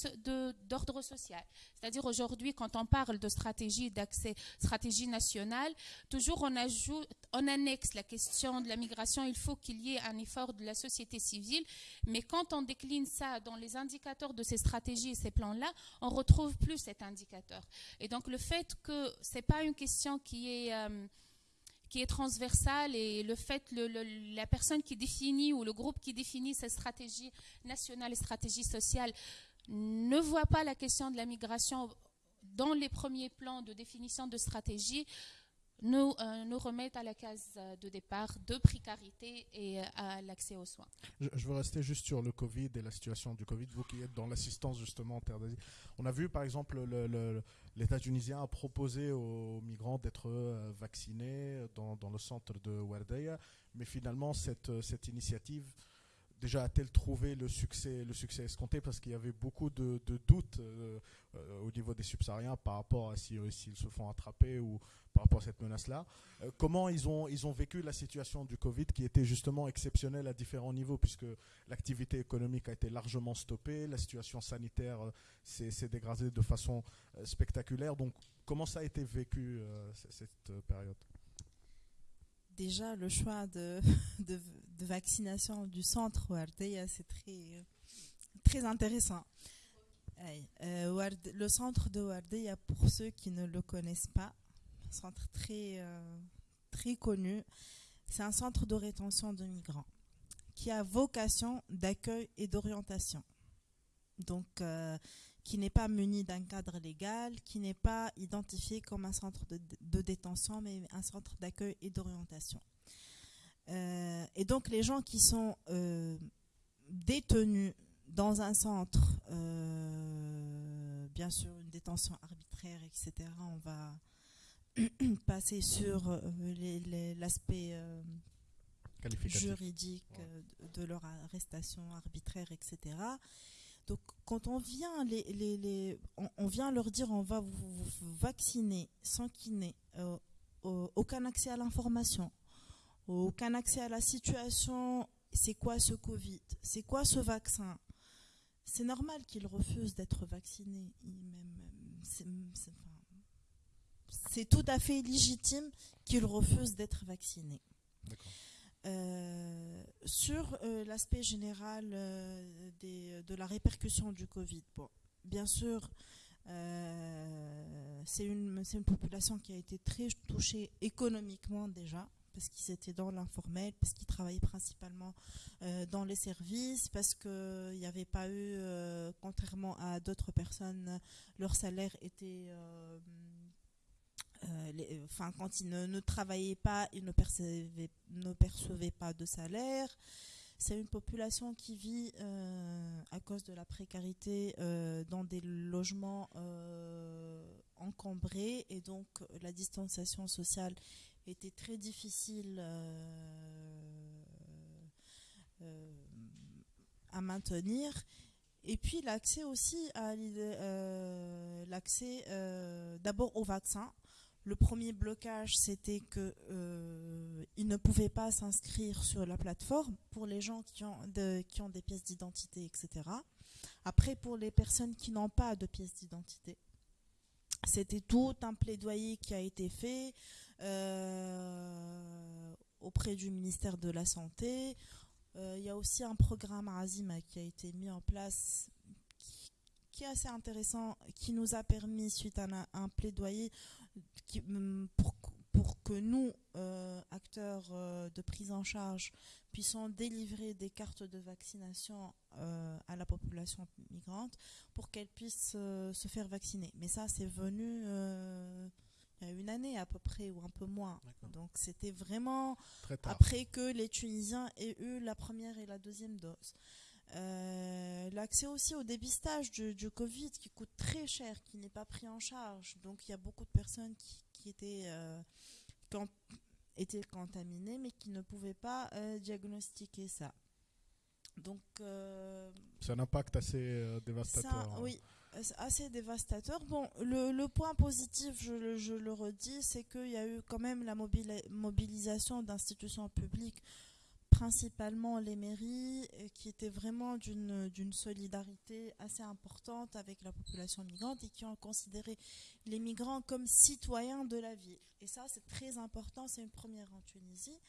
Speaker 4: d'ordre social. C'est-à-dire aujourd'hui, quand on parle de stratégie d'accès, stratégie nationale, toujours on ajoute, on annexe la question de la migration. Il faut qu'il y ait un effort de la société civile, mais quand on décline ça dans les indicateurs de ces stratégies et ces plans-là, on retrouve plus cet indicateur. Et donc le fait que c'est pas une question qui est euh, qui est transversale et le fait, le, la personne qui définit ou le groupe qui définit cette stratégie nationale et stratégie sociale ne voit pas la question de la migration dans les premiers plans de définition de stratégie, nous, euh, remettent à la case euh, de départ de précarité et euh, à l'accès aux soins.
Speaker 1: Je, veux rester juste sur le Covid et la situation du Covid, vous qui êtes dans l'assistance justement en terre d'Asie. On a vu par exemple l'État tunisien a proposé aux migrants d'être vaccinés dans, dans, le centre de Wardeya, mais finalement cette, cette initiative déjà a-t-elle trouvé le succès, escompté? Parce qu'il y avait beaucoup de, doutes euh, euh, au niveau des subsahariens par rapport à s'ils se font attraper ou par rapport à cette menace-là. Euh, comment ils ont vécu la situation du Covid qui était justement exceptionnelle à différents niveaux puisque l'activité économique a été largement stoppée, la situation sanitaire s'est dégradée de façon spectaculaire. Donc comment ça a été vécu cette période?
Speaker 3: Déjà le choix de, vaccination du centre Wardeya, c'est très, très intéressant. Euh, le centre de Wardeya, pour ceux qui ne le connaissent pas, un centre très, euh, très connu, c'est un centre de rétention de migrants qui a vocation d'accueil et d'orientation. Donc, euh, qui n'est pas muni d'un cadre légal, qui n'est pas identifié comme un centre de, détention, mais un centre d'accueil et d'orientation. Euh, et donc les gens qui sont euh, détenus dans un centre, euh, bien sûr une détention arbitraire, etc., on va passer sur l'aspect juridique de, leur arrestation arbitraire, etc. Donc, quand on vient, les, les, on, vient leur dire on va vous, vacciner sans qu'il n'ait euh, aucun accès à l'information, aucun accès à la situation, c'est quoi ce Covid, c'est quoi ce vaccin, c'est normal qu'ils refusent d'être vaccinés. C'est tout à fait légitime qu'ils refusent d'être vaccinés. Euh, sur euh, l'aspect général euh, de la répercussion du Covid, bon, bien sûr, c'est une, une, population qui a été très touchée économiquement déjà, parce qu'ils étaient dans l'informel, parce qu'ils travaillaient principalement dans les services, parce qu'il n'y avait pas eu, contrairement à d'autres personnes, leur salaire était euh, euh, enfin, quand ils ne, travaillaient pas, ils ne percevaient, ne pas de salaire. C'est une population qui vit euh, à cause de la précarité dans des logements encombrés et donc la distanciation sociale était très difficile à maintenir. Et puis l'accès aussi à l'accès d'abord au vaccin. Le premier blocage, c'était qu'ils euh, ne pouvaient pas s'inscrire sur la plateforme pour les gens qui ont, qui ont des pièces d'identité, etc. Après, pour les personnes qui n'ont pas de pièces d'identité, c'était tout un plaidoyer qui a été fait euh, auprès du ministère de la Santé. Euh, il y a aussi un programme Azima qui a été mis en place qui, est assez intéressant, qui nous a permis, suite à un plaidoyer, Mm, pour, pour, que nous, euh, acteurs euh, de prise en charge, puissions délivrer des cartes de vaccination euh, à la population migrante pour qu'elle puisse se faire vacciner. Mais ça, c'est venu il y a une année à peu près ou un peu moins. Donc c'était vraiment après que les Tunisiens aient eu la première et la deuxième dose. L'accès aussi au dépistage du, du, Covid qui coûte très cher, qui n'est pas pris en charge. Donc il y a beaucoup de personnes qui, qui étaient, euh, étaient contaminés mais qui ne pouvaient pas euh, diagnostiquer ça. Donc,
Speaker 1: euh, c'est un impact assez dévastateur.
Speaker 3: Hein. oui, assez dévastateur. Bon, le, le point positif, je, je le redis, c'est qu'il y a eu quand même la mobilisation d'institutions publiques principalement les mairies euh, qui étaient vraiment d'une solidarité assez importante avec la population migrante et qui ont considéré les migrants comme citoyens de la ville. Et ça, c'est très important, c'est une première en Tunisie.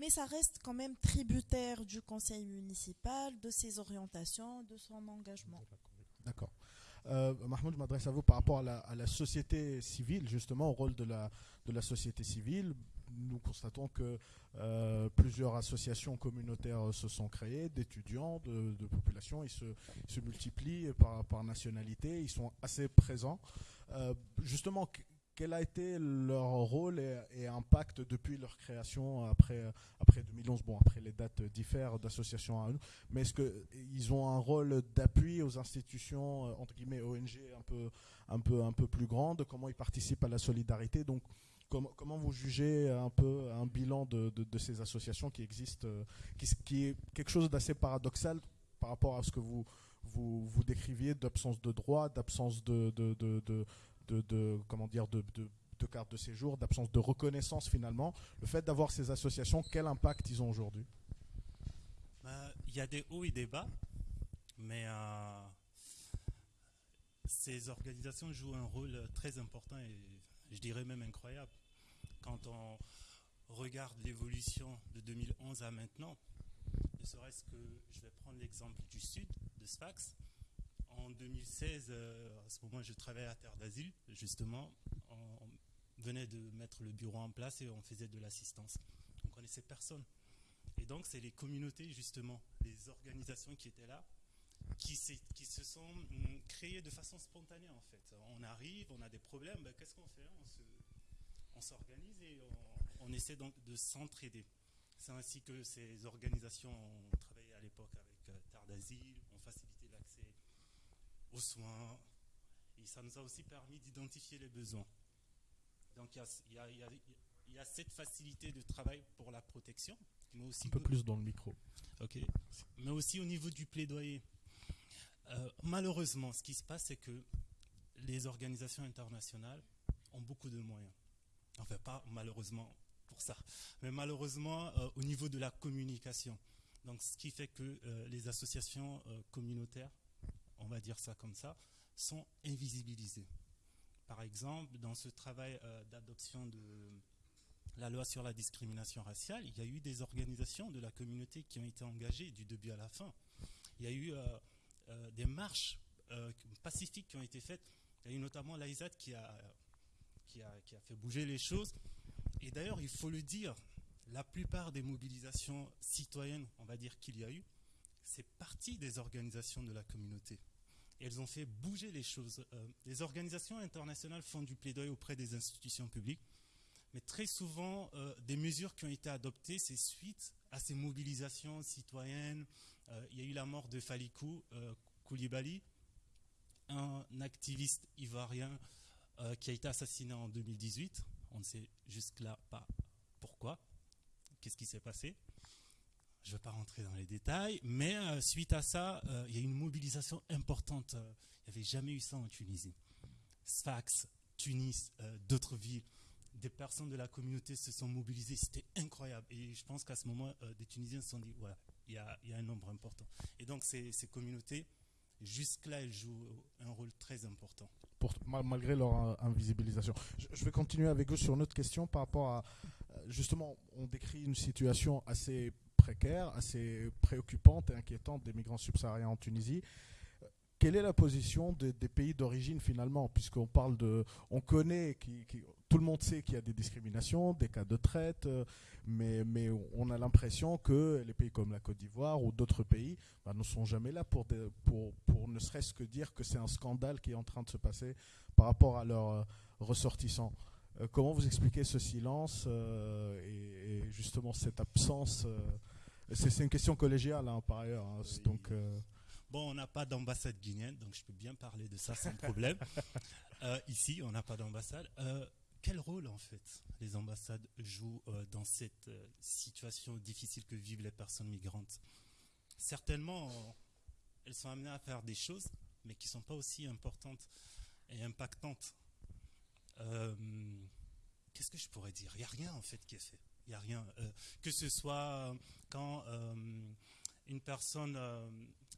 Speaker 3: Mais ça reste quand même tributaire du conseil municipal, de ses orientations, de son engagement.
Speaker 1: D'accord. Euh, Mahmoud, je m'adresse à vous par rapport à la, société civile, justement, au rôle de la société civile. Nous constatons que euh, plusieurs associations communautaires se sont créées, d'étudiants, de, populations, ils se, multiplient par, nationalité, ils sont assez présents. Euh, justement, qu- quel a été leur rôle et, impact depuis leur création après, après 2011 Bon, après les dates diffèrent d'association à une, mais est-ce qu'ils ont un rôle d'appui aux institutions, euh, entre guillemets, ONG un peu, un peu, un peu plus grandes Comment ils participent à la solidarité? Donc, comment, vous jugez un peu un bilan de, ces associations qui existent, euh, qui, est quelque chose d'assez paradoxal par rapport à ce que vous, décriviez d'absence de droit, d'absence de, de, comment dire, de carte de séjour, d'absence de reconnaissance finalement. Le fait d'avoir ces associations, quel impact ils ont aujourd'hui?
Speaker 2: Bah, Il y a des hauts et des bas, mais euh, ces organisations jouent un rôle très important et je dirais même incroyable. Quand on regarde l'évolution de 2011 à maintenant, ne serait-ce que, je vais prendre l'exemple du sud, de Sfax. En 2016, euh, à ce moment, je travaillais à Terre d'Asile, justement. On venait de mettre le bureau en place et on faisait de l'assistance. On connaissait personne. Et donc, c'est les communautés, justement, les organisations qui étaient là, qui, se sont hum, créées de façon spontanée, en fait. On arrive, on a des problèmes, ben, qu'est-ce qu'on fait? On se- On s'organise et on, on essaie donc de s'entraider. C'est ainsi que ces organisations ont travaillé à l'époque avec euh, Terre d'Asile, ont facilité l'accès aux soins, et ça nous a aussi permis d'identifier les besoins. Donc, il y a- il y a- il y a- il y a cette facilité de travail pour la protection, mais aussi
Speaker 1: Un peu plus dans le micro.
Speaker 2: Ok. Mais aussi au niveau du plaidoyer. Euh, malheureusement, ce qui se passe, c'est que les organisations internationales ont beaucoup de moyens. Enfin, pas malheureusement pour ça, mais malheureusement euh, au niveau de la communication. Donc, ce qui fait que euh, les associations communautaires, on va dire ça comme ça, sont invisibilisées. Par exemple, dans ce travail d'adoption de la loi sur la discrimination raciale, il y a eu des organisations de la communauté qui ont été engagées du début à la fin. Il y a eu euh, des marches euh, pacifiques qui ont été faites. Il y a eu notamment l'AISAT qui a, qui, a, qui a fait bouger les choses. Et d'ailleurs, il faut le dire, la plupart des mobilisations citoyennes, on va dire qu'il y a eu, c'est parti des organisations de la communauté. Et elles ont fait bouger les choses. Euh, les organisations internationales font du plaidoyer auprès des institutions publiques. Mais très souvent, des mesures qui ont été adoptées, c'est suite à ces mobilisations citoyennes. Euh, il y a eu la mort de Falikou euh, Koulibaly, un activiste ivoirien euh, qui a été assassiné en 2018. On ne sait jusque-là pas pourquoi, qu'est-ce qui s'est passé? Je ne vais pas rentrer dans les détails, mais suite à ça, il y a eu une mobilisation importante. Il n'y avait jamais eu ça en Tunisie. Sfax, Tunis, d'autres villes des personnes de la communauté se sont mobilisées, c'était incroyable. Et je pense qu'à ce moment, des Tunisiens se sont dit, voilà, il y a, un nombre important. Et donc ces, communautés, jusque-là, elles jouent un rôle très important.
Speaker 1: Malgré leur euh, invisibilisation. Je, vais continuer avec vous sur une autre question par rapport à. euh, Justement, on décrit une situation assez précaire, assez préoccupante et inquiétante des migrants subsahariens en Tunisie. Euh, Quelle est la position des, pays d'origine finalement? Puisqu'on parle de. On connaît, qui- tout le monde sait qu'il y a des discriminations, des cas de traite, euh, mais, mais on a l'impression que les pays comme la Côte d'Ivoire ou d'autres pays bah, ne sont jamais là pour, des- pour, pour ne serait-ce que dire que c'est un scandale qui est en train de se passer par rapport à leurs euh, ressortissants. Euh, comment vous expliquez ce silence euh, et, et justement cette absence euh, c'est, une question collégiale hein, par ailleurs. hein,
Speaker 2: Oui.
Speaker 1: donc,
Speaker 2: Bon, on n'a pas d'ambassade guinéenne, donc je peux bien parler de ça sans problème. Ici, on n'a pas d'ambassade. Quel rôle, en fait, les ambassades jouent euh, dans cette euh, situation difficile que vivent les personnes migrantes? Certainement, elles sont amenées à faire des choses, mais qui ne sont pas aussi importantes et impactantes. Euh, Qu'est-ce que je pourrais dire? Il n'y a rien, en fait, qui est fait. Il n'y a rien. que ce soit quand une personne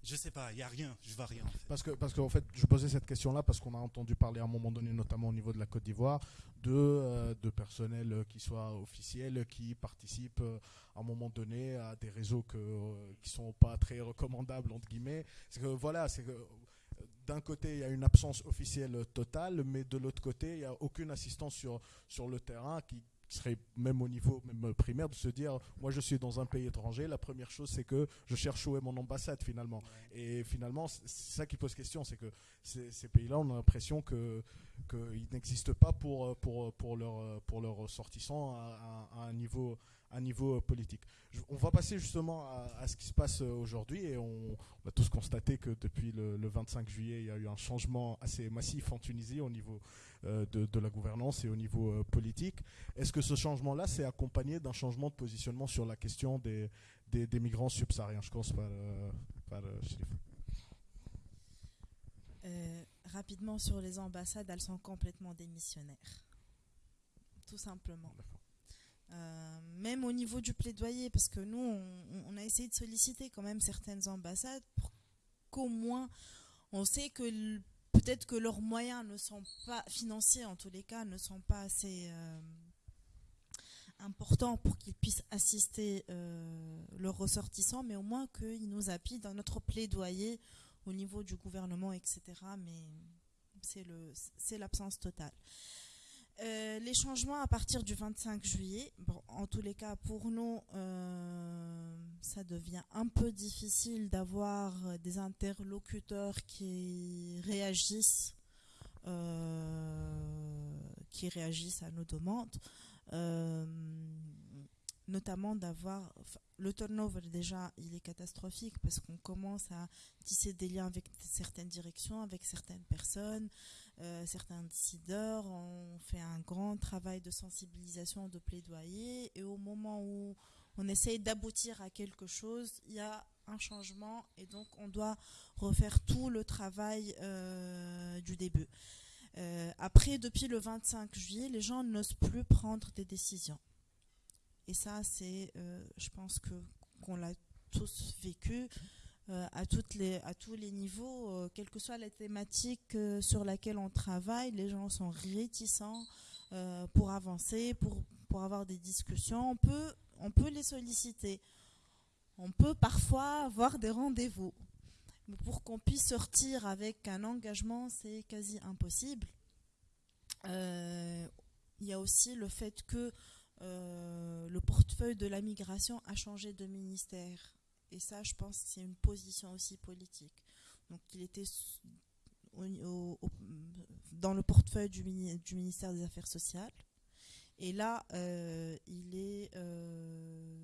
Speaker 2: je sais pas, il n'y a rien, je vois rien.
Speaker 1: Parce que, parce qu'en fait, je posais cette question-là parce qu'on a entendu parler à un moment donné, notamment au niveau de la Côte d'Ivoire, de, euh, de personnel qui soit officiel, qui participe euh, à un moment donné à des réseaux que, euh, qui sont pas très recommandables, entre guillemets. C'est que voilà, c'est que d'un côté, il y a une absence officielle totale, mais de l'autre côté, il n'y a aucune assistance sur, sur le terrain qui, serait même au niveau même primaire de se dire moi je suis dans un pays étranger la première chose c'est que je cherche où est mon ambassade finalement. Et finalement c'est ça qui pose question c'est que ces, pays là on a l'impression que qu'ils n'existent pas pour pour pour leur pour leurs ressortissants à, un niveau un niveau politique. on va passer justement à, ce qui se passe aujourd'hui et on, a tous constaté que depuis le, le, 25 juillet, il y a eu un changement assez massif en Tunisie au niveau euh, de, la gouvernance et au niveau euh, politique. Est-ce que ce changement-là s'est accompagné d'un changement de positionnement sur la question des, des, migrants subsahariens? Je commence par, euh, par
Speaker 3: rapidement sur les ambassades, elles sont complètement démissionnaires. Tout simplement. Même au niveau du plaidoyer, parce que nous, on, on, a essayé de solliciter quand même certaines ambassades pour qu'au moins on sait que peut-être que leurs moyens ne sont pas financiers en tous les cas ne sont pas assez euh, importants pour qu'ils puissent assister euh, leurs ressortissants, mais au moins qu'ils nous appuient dans notre plaidoyer au niveau du gouvernement, etc. Mais c'est l'absence totale. Euh, les changements à partir du 25 juillet, en tous les cas pour nous, euh, ça devient un peu difficile d'avoir des interlocuteurs qui réagissent, euh, qui réagissent à nos demandes, notamment d'avoir le turnover déjà il est catastrophique parce qu'on commence à tisser des liens avec certaines directions, avec certaines personnes. Euh, certains décideurs ont fait un grand travail de sensibilisation, de plaidoyer, et au moment où on essaye d'aboutir à quelque chose, il y a un changement, et donc on doit refaire tout le travail euh, du début. Euh, après, depuis le 25 juillet, les gens n'osent plus prendre des décisions. Et ça, c'est, je pense que qu'on l'a tous vécu. Euh, à, toutes les, à tous les niveaux, euh, quelle que soit la thématique euh, sur laquelle on travaille, les gens sont réticents pour avancer, pour, pour avoir des discussions. On peut, on peut les solliciter. On peut parfois avoir des rendez-vous. Mais pour qu'on puisse sortir avec un engagement, c'est quasi impossible. Il y a aussi le fait que le portefeuille de la migration a changé de ministère. Et ça, je pense, c'est une position aussi politique. Donc, il était dans le portefeuille du, ministère des Affaires sociales. Et là, euh, il est euh,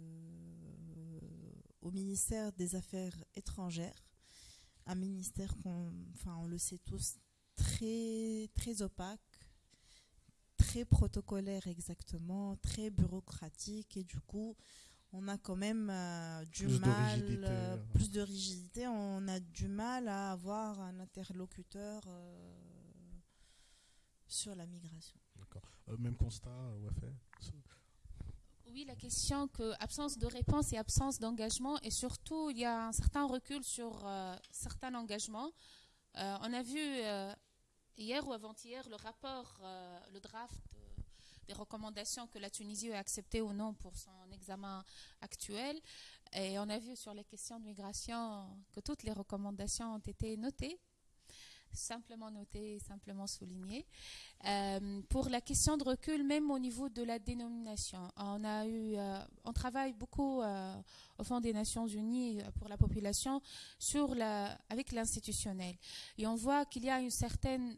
Speaker 3: au ministère des Affaires étrangères, un ministère qu'on, on le sait tous, très, très opaque, très protocolaire exactement, très bureaucratique, et du coup, on a quand même euh, du mal, euh, plus de rigidité, on a du mal à avoir un interlocuteur euh, sur la migration.
Speaker 1: D'accord. même constat, fait
Speaker 4: Oui, la question que absence de réponse et absence d'engagement, et surtout il y a un certain recul sur certains engagements. on a vu hier ou avant-hier le rapport, le draft des recommandations que la Tunisie a acceptées ou non pour son examen actuel. Et on a vu sur les questions de migration que toutes les recommandations ont été notées simplement notées, simplement soulignées. Euh, pour la question de recul, même au niveau de la dénomination, on euh, travaille beaucoup euh, au Fonds des Nations Unies pour la population avec l'institutionnel, et on voit qu'il y a une certaine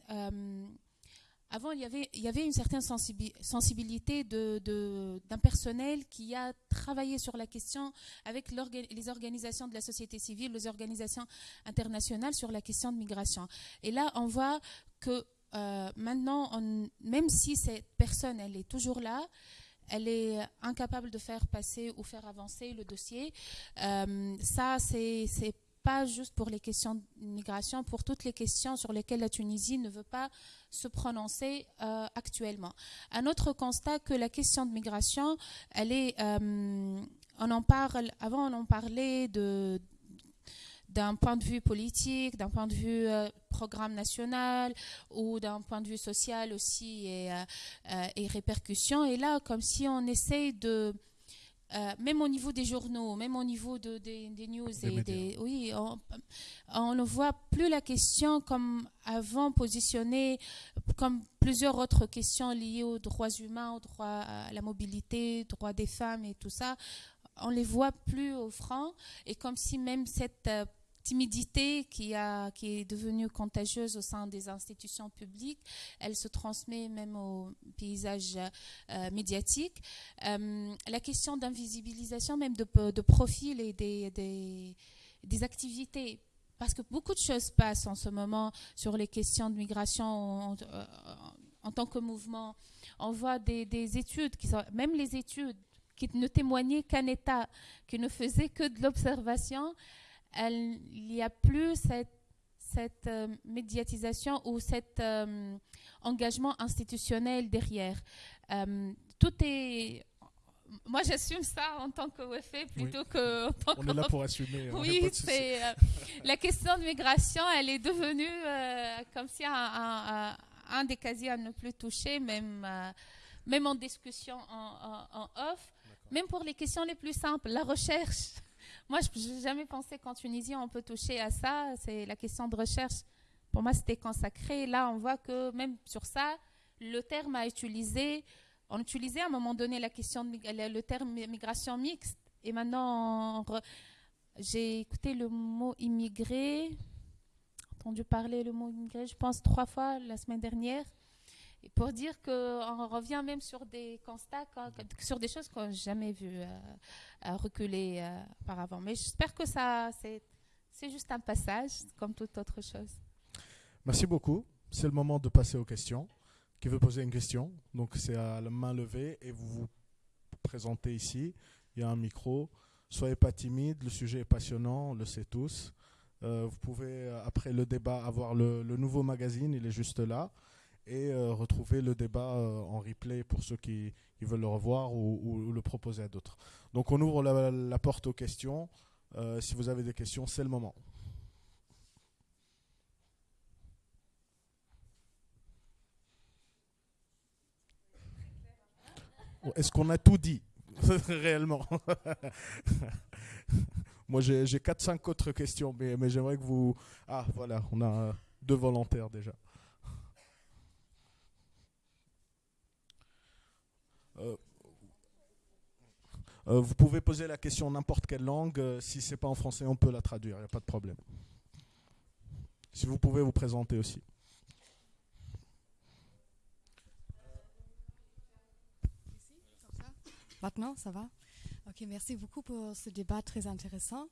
Speaker 4: avant, il y avait, une certaine sensibilité d'un personnel qui a travaillé sur la question avec les organisations de la société civile, les organisations internationales sur la question de migration. Et là, on voit que euh, maintenant, même si cette personne, elle est toujours là, elle est incapable de faire passer ou faire avancer le dossier. Euh, ça, c'est pas juste pour les questions de migration, pour toutes les questions sur lesquelles la Tunisie ne veut pas se prononcer euh, actuellement. Un autre constat que la question de migration, elle est, euh, on en parle, avant on en parlait de d'un point de vue politique, d'un point de vue euh, programme national ou d'un point de vue social aussi et, et répercussions. Et là, comme si on essaye de euh, même au niveau des journaux, même au niveau de, des news, et des, oui, on, ne voit plus la question comme avant positionnée comme plusieurs autres questions liées aux droits humains, aux droits à la mobilité, aux droits des femmes et tout ça. On les voit plus au franc et comme si même cette euh, timidité qui, a, qui est devenue contagieuse au sein des institutions publiques, elle se transmet même au paysage euh, médiatique. Euh, la question d'invisibilisation même de, de profil et des, des, activités. Parce que beaucoup de choses passent en ce moment sur les questions de migration en, euh, en, tant que mouvement. On voit des, des études, qui sont, même les études qui ne témoignaient qu'un État, qui ne faisait que de l'observation, il n'y a plus cette, cette euh, médiatisation ou cet euh, engagement institutionnel derrière. Euh, tout est moi, j'assume ça en tant qu'OFE plutôt que. tant
Speaker 1: on est là pour assumer.
Speaker 4: Oui, c'est la question de migration, elle est devenue comme si un, un, des casiers à ne plus toucher, même, même en discussion en, en off, même pour les questions les plus simples, la recherche. Moi, je n'ai jamais pensé qu'en Tunisie, on peut toucher à ça. C'est la question de recherche. Pour moi, c'était consacré. Là, on voit que même sur ça, le terme a utilisé, on utilisait à un moment donné la question de, le terme migration mixte. Et maintenant, j'ai écouté le mot immigré, entendu parler le mot immigré, je pense trois fois la semaine dernière. Pour dire qu'on revient même sur des constats, sur des choses qu'on n'a jamais vues euh, reculer euh, auparavant. Mais j'espère que ça, c'est juste un passage, comme toute autre chose.
Speaker 1: Merci beaucoup. C'est le moment de passer aux questions. Qui veut poser une question? Donc c'est à la main levée et vous vous présentez ici. Il y a un micro. Soyez pas timide, le sujet est passionnant, on le sait tous. Euh, vous pouvez, après le débat, avoir le nouveau magazine, il est juste là et euh, retrouver le débat euh, en replay pour ceux qui, veulent le revoir ou, le proposer à d'autres. Donc on ouvre la, porte aux questions. Euh, si vous avez des questions, c'est le moment. Est-ce qu'on a tout dit? Réellement Moi j'ai 4-5 autres questions, mais, mais j'aimerais que vous... Ah voilà, on a deux volontaires déjà. Euh, euh, vous pouvez poser la question en n'importe quelle langue. Euh, si c'est pas en français, on peut la traduire. Il n'y a pas de problème. Si vous pouvez vous présenter aussi.
Speaker 5: Maintenant, ça va? Ok, merci beaucoup pour ce débat très intéressant.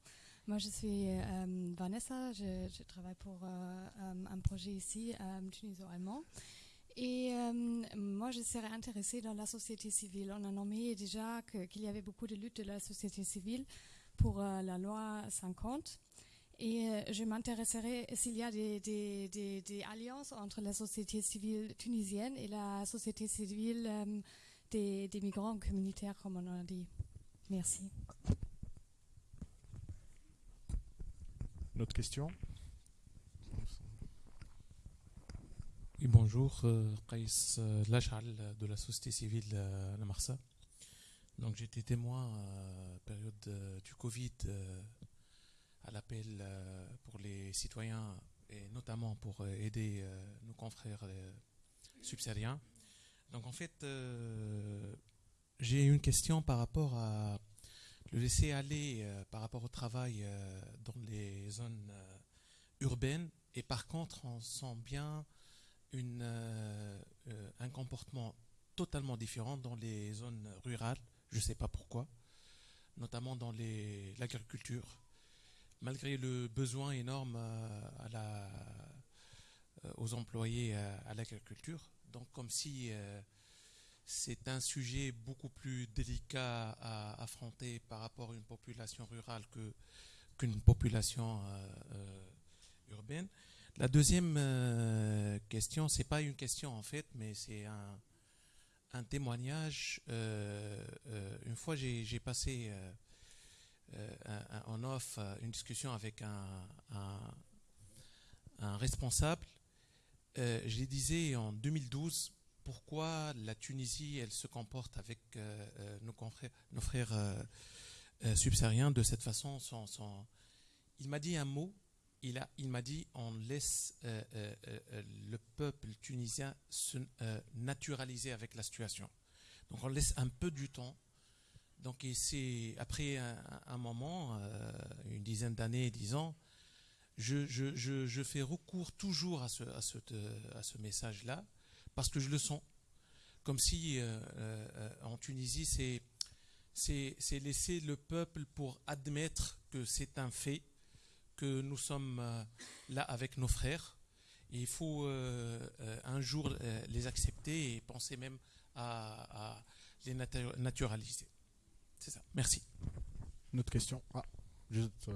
Speaker 5: Moi, je suis Vanessa, je, travaille pour un projet ici, Tunisie allemand. Et euh, moi, je serais intéressée dans la société civile. On a nommé déjà qu'il y avait beaucoup de luttes de la société civile pour euh, la loi 50. Et euh, je m'intéresserais s'il y a des, alliances entre la société civile tunisienne et la société civile des, migrants communautaires, comme on a dit. Merci.
Speaker 1: Une autre question
Speaker 6: bonjour, euh, Qais euh, Lachal de la société civile euh, La Marsa. Donc j'étais témoin à période du Covid à l'appel pour les citoyens et notamment pour aider nos confrères subsahariens. Donc en fait, j'ai une question par rapport à le laisser aller par rapport au travail dans les zones urbaines et par contre on sent bien euh, euh, un comportement totalement différent dans les zones rurales, je ne sais pas pourquoi, notamment dans l'agriculture, malgré le besoin énorme euh, aux employés à, l'agriculture. Donc comme si c'est un sujet beaucoup plus délicat à affronter par rapport à une population rurale qu'une population urbaine. La deuxième question, c'est pas une question en fait, mais c'est un, témoignage. une fois, j'ai passé en off une discussion avec un, responsable. je l'ai disais en 2012, pourquoi la Tunisie, elle se comporte avec euh, euh, nos, confrères, nos frères euh, subsahariens de cette façon. Sans, Il m'a dit un mot, il, m'a dit on laisse le peuple tunisien se naturaliser avec la situation. Donc on laisse un peu du temps. Donc c'est après un, moment, une dizaine d'années, dix ans, je, fais recours toujours à ce, à ce, message-là parce que je le sens. Comme si euh, euh, en Tunisie, c'est, laisser le peuple pour admettre que c'est un fait, que nous sommes euh, là avec nos frères. Et il faut un jour les accepter et penser même à, les naturaliser. C'est ça. Merci.
Speaker 1: Une autre question. Ah, juste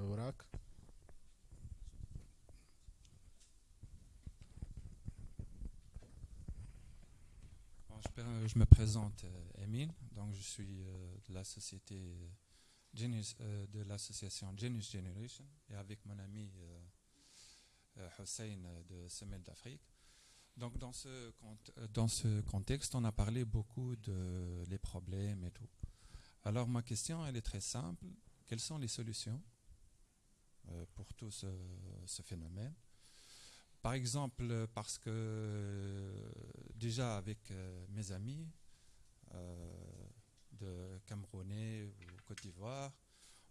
Speaker 7: je, me présente euh, Emile, donc je suis euh, de la société euh, de l'association Genius Generation et avec mon ami Hussein de Semelle d'Afrique. Donc dans ce, dans ce contexte, on a parlé beaucoup de les problèmes et tout. Alors ma question, elle est très simple. Quelles sont les solutions pour tout ce phénomène? Par exemple, parce que euh, déjà avec euh, mes amis euh, Camerounais ou Côte d'Ivoire,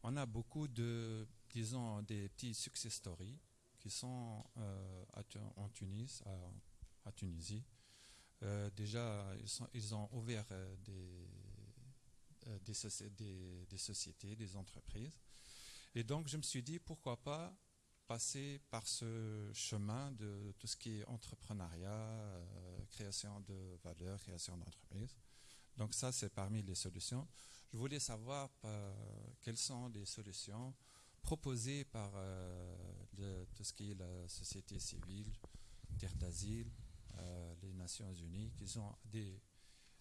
Speaker 7: on a beaucoup de, disons, des petits success stories qui sont en Tunis, à, Tunisie. déjà, ils, ont ouvert des, des, des sociétés, des entreprises. Et donc, je me suis dit, pourquoi pas passer par ce chemin de tout ce qui est entrepreneuriat, euh, création de valeur, création d'entreprise. Donc ça, c'est parmi les solutions. Je voulais savoir euh, quelles sont les solutions proposées par euh, tout ce qui est la société civile, terre d'asile, les Nations Unies, qui ont des,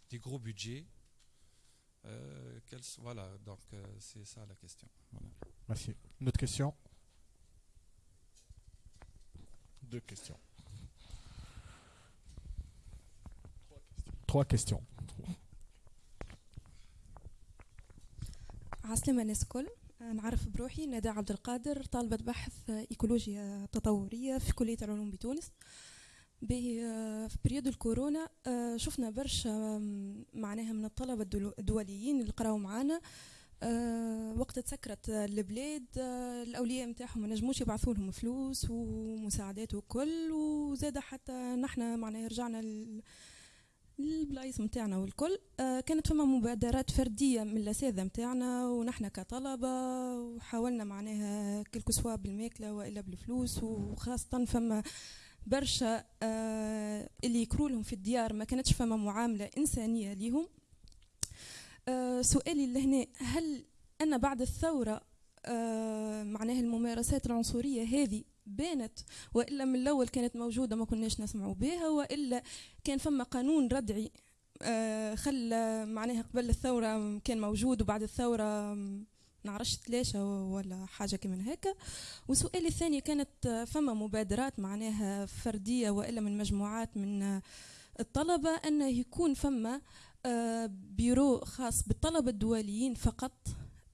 Speaker 7: des gros budgets. voilà, donc c'est ça la question.
Speaker 1: Merci. Une autre question? Deux questions. Trois questions.
Speaker 8: عسلامة الناس الكل نعرف بروحي ندى عبد القادر طالبة بحث إيكولوجيا تطورية في كلية العلوم بتونس. به في بريود الكورونا شفنا برشا معناها من الطلبة الدوليين اللي قراو معانا. أه وقت تسكرت البلاد الأولياء نتاعهم ما نجموش يبعثوا لهم فلوس ومساعدات وكل وزاد حتى نحن معناها رجعنا البلايص نتاعنا والكل. أه كانت فما مبادرات فردية من الاساتذه نتاعنا ونحن كطلبة وحاولنا معناها كلكو سوا بالماكلة وإلا بالفلوس وخاصة فما برشا أه اللي يكروا لهم في الديار ما كانتش فما معاملة إنسانية ليهم. آه، سؤالي لهنا هل أن بعد الثورة آه معناها الممارسات العنصرية هذه بانت وإلا من الأول كانت موجودة ما كناش نسمعوا بها وإلا كان فما قانون ردعي آه خلى معناها قبل الثورة كان موجود وبعد الثورة نعرفش تلاشى ولا حاجة كمان هكا. وسؤالي الثاني كانت فما مبادرات معناها فردية وإلا من مجموعات من الطلبة أنه يكون فما آه، بيرو خاص بالطلبة الدوليين فقط.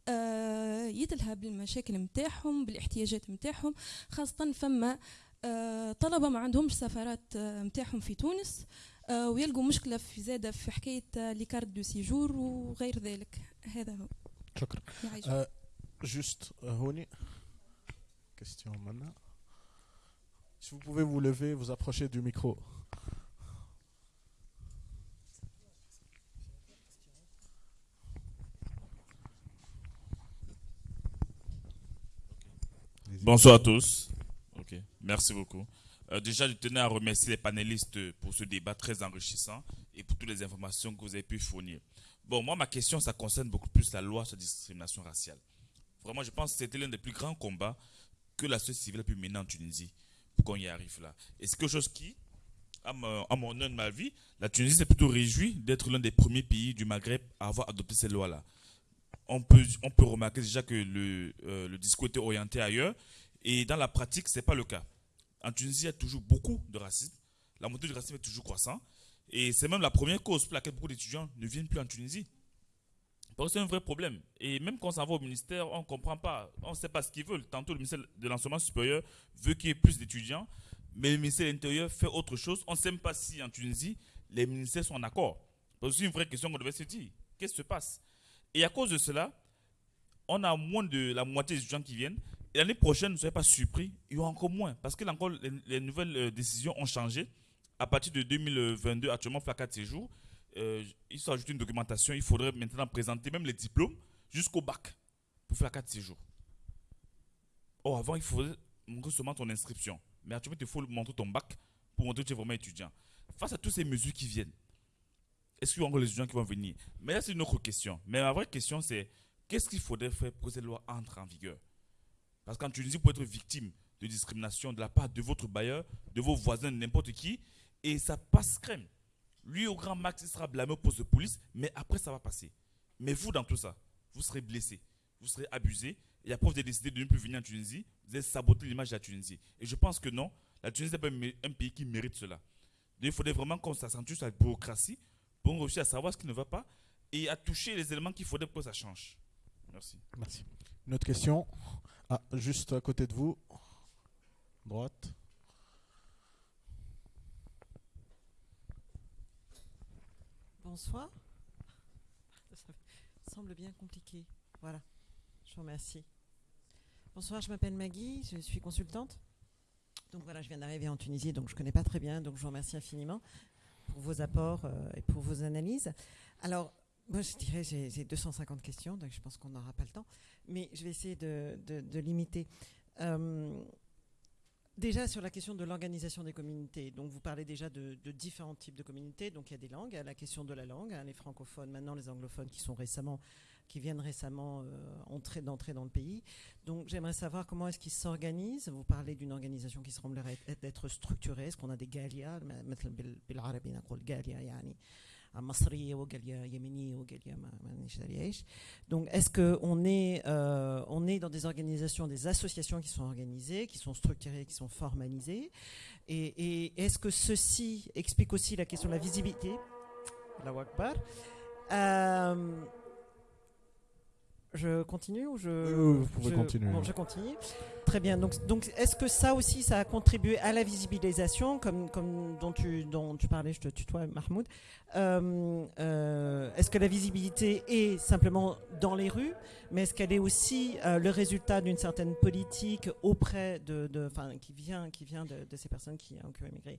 Speaker 8: آه، يتلهى بالمشاكل متاعهم بالاحتياجات متاعهم خاصة فما آه، طلبة ما عندهمش سفارات متاعهم في تونس ويلقوا مشكلة في زادة في حكاية لي كارت دو سيجور وغير ذلك. هذا هو.
Speaker 1: شكرا. جوست هوني. Question maintenant. Si vous pouvez vous lever, vous approcher du micro.
Speaker 9: Bonsoir à tous. Merci beaucoup. Euh, déjà, je tenais à remercier les panélistes pour ce débat très enrichissant et pour toutes les informations que vous avez pu fournir. Bon, moi, ma question, ça concerne beaucoup plus la loi sur la discrimination raciale. Vraiment, je pense que c'était l'un des plus grands combats que la société civile a pu mener en Tunisie pour qu'on y arrive là. Et c'est quelque chose qui, à mon, mon de ma vie, la Tunisie s'est plutôt réjouie d'être l'un des premiers pays du Maghreb à avoir adopté ces lois-là. On peut, remarquer déjà que le, euh, le discours était orienté ailleurs et dans la pratique, ce n'est pas le cas. En Tunisie, il y a toujours beaucoup de racisme. La montée du racisme est toujours croissant. Et c'est même la première cause pour laquelle beaucoup d'étudiants ne viennent plus en Tunisie. Parce que c'est un vrai problème. Et même quand on s'en va au ministère, on ne comprend pas. On ne sait pas ce qu'ils veulent. Tantôt, le ministère de l'enseignement supérieur veut qu'il y ait plus d'étudiants, mais le ministère de l'Intérieur fait autre chose. On ne sait même pas si en Tunisie, les ministères sont en accord. C'est une vraie question qu'on devait se dire. Qu'est-ce qui se passe? Et à cause de cela, on a moins de la moitié des étudiants qui viennent. L'année prochaine, ne soyez pas surpris, il y aura encore moins. Parce que encore, les, les nouvelles euh, décisions ont changé. À partir de 2022, actuellement, de séjour, euh, il faut ajouter une documentation. Il faudrait maintenant présenter même les diplômes jusqu'au bac pour de séjour. Oh, avant, il faudrait montrer seulement ton inscription. Mais actuellement, il faut montrer ton bac pour montrer que tu es vraiment étudiant. Face à toutes ces mesures qui viennent, est-ce qu'il y a encore les étudiants qui vont venir? Mais là, c'est une autre question. Mais la vraie question, c'est qu'est-ce qu'il faudrait faire pour que cette loi entre en vigueur? Parce qu'en Tunisie, pouvez être victime de discrimination de la part de votre bailleur, de vos voisins, de n'importe qui, et ça passe crème. Lui, au grand max, il sera blâmé au poste de police, mais après, ça va passer. Mais vous, dans tout ça, vous serez blessé, vous serez abusé. Et après, vous avez décidé de ne plus venir en Tunisie, vous avez saboté l'image de la Tunisie. Et je pense que non, la Tunisie n'est pas un pays qui mérite cela. Il faudrait vraiment qu'on s'accentue sur la bureaucratie pour réussir à savoir ce qui ne va pas et à toucher les éléments qu'il faudrait pour que ça change. Merci.
Speaker 1: Merci. Une autre question Ah, juste à côté de vous. Droite.
Speaker 10: Bonsoir. Ça semble bien compliqué. Voilà. Je vous remercie. Bonsoir, je m'appelle Maggie, je suis consultante. Donc voilà, je viens d'arriver en Tunisie, donc je ne connais pas très bien, donc je vous remercie infiniment pour vos apports euh, et pour vos analyses. Alors, moi, je dirais, j'ai 250 questions, donc je pense qu'on n'aura pas le temps, mais je vais essayer de, de, limiter. Euh, Déjà sur la question de l'organisation des communautés, donc vous parlez déjà de, de, différents types de communautés, donc il y a des langues, il y a la question de la langue, hein, les francophones, maintenant les anglophones qui sont récemment, qui viennent récemment euh, d'entrer dans le pays. Donc j'aimerais savoir comment est-ce qu'ils s'organisent. Vous parlez d'une organisation qui semblerait être structurée. Est-ce qu'on a des galia donc est-ce qu'on est, euh, est dans des organisations, des associations qui sont organisées, qui sont structurées, qui sont formalisées? Et, et est-ce que ceci explique aussi la question de la visibilité? La Wakbar euh, je continue ou je
Speaker 1: vous pouvez
Speaker 10: je,
Speaker 1: continuer.
Speaker 10: bon, je continue. Très bien. Donc, donc est-ce que ça aussi, ça a contribué à la visibilisation, comme, comme dont, tu, dont tu parlais, je te tutoie, Mahmoud. Euh, euh, Est-ce que la visibilité est simplement dans les rues, mais est-ce qu'elle est aussi euh, le résultat d'une certaine politique auprès de, de qui vient, qui vient de, de, ces personnes qui, qui ont émigré?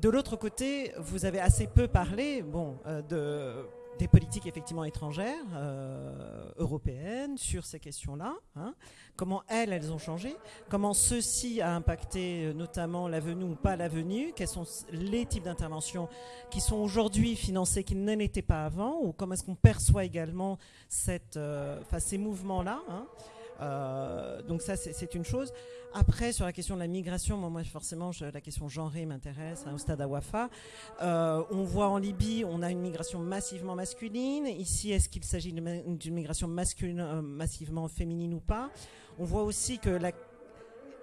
Speaker 10: De l'autre côté, vous avez assez peu parlé, bon, euh, de des politiques effectivement étrangères, euh, européennes, sur ces questions-là. Hein. Comment elles, elles ont changé Comment ceci a impacté euh, notamment la venue ou pas la venue Quels sont les types d'interventions qui sont aujourd'hui financées qui ne l'étaient pas avant Ou comment est-ce qu'on perçoit également cette, euh, ces mouvements-là hein euh, donc ça, c'est une chose. Après, sur la question de la migration, moi, forcément, la question genrée m'intéresse hein, au stade Awafa. Euh, on voit en Libye, on a une migration massivement masculine. Ici, est-ce qu'il s'agit d'une migration masculine, euh, massivement féminine ou pas? On voit aussi que la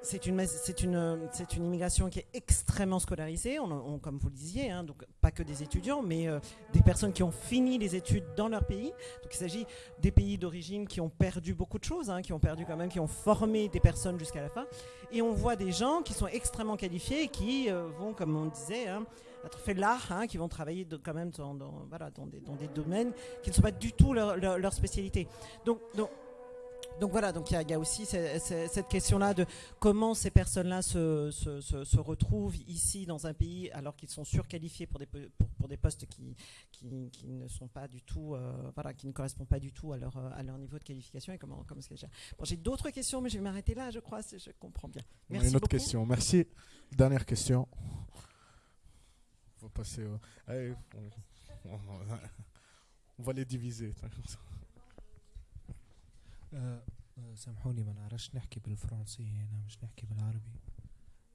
Speaker 10: c'est une, c'est une, c'est une immigration qui est extrêmement scolarisée, comme vous le disiez, hein, donc pas que des étudiants, mais euh, des personnes qui ont fini les études dans leur pays. Donc il s'agit des pays d'origine qui ont perdu beaucoup de choses, hein, qui ont perdu quand même, qui ont formé des personnes jusqu'à la fin. Et on voit des gens qui sont extrêmement qualifiés et qui euh, vont, comme on disait, hein, être fait l'art, hein, qui vont travailler quand même dans, voilà, dans, des, dans des domaines qui ne sont pas du tout leur, leur, spécialité. Donc donc voilà, donc il y, y, a aussi cette, cette question-là de comment ces personnes-là se, se, se, se, retrouvent ici dans un pays alors qu'ils sont surqualifiés pour des, pour, pour des postes qui, qui, qui, ne sont pas du tout, euh, voilà, qui ne correspondent pas du tout à leur, à leur niveau de qualification et comment, comment c'est Bon, j'ai d'autres questions, mais je vais m'arrêter là, je crois, je comprends bien. Merci
Speaker 1: Une autre
Speaker 10: beaucoup.
Speaker 1: question, merci. Dernière question. On va passer au... Allez, on va les diviser.
Speaker 11: آه، آه، سامحوني ما نعرفش نحكي بالفرنسي أنا مش نحكي بالعربي.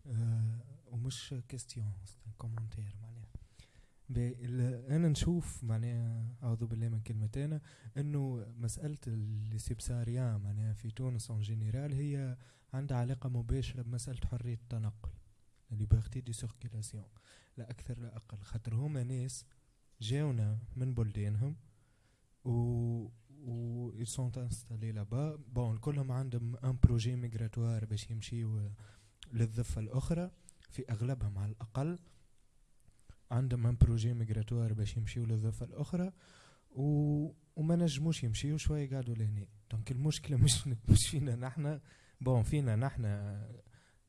Speaker 11: آه، ومش كيستيون كومنتير معناها. أنا نشوف معناها أعوذ بالله من كلمتين إنه مسألة السبساريان معناها في تونس اون جينيرال هي عندها علاقة مباشرة بمسألة حرية التنقل ليبرتي دي سيركيلاسيون لا أكثر لا أقل. خاطر هما ناس جاونا من بلدانهم و و ils sont installés là-bas بون كلهم عندهم ان بروجي ميغراتوار باش يمشيو للضفة الأخرى في أغلبهم على الأقل عندهم ان بروجي ميغراتوار باش يمشيو للضفة الأخرى و... وما نجموش يمشيو شوية قعدوا لهنا دونك المشكلة مش مش فينا نحنا بون فينا نحنا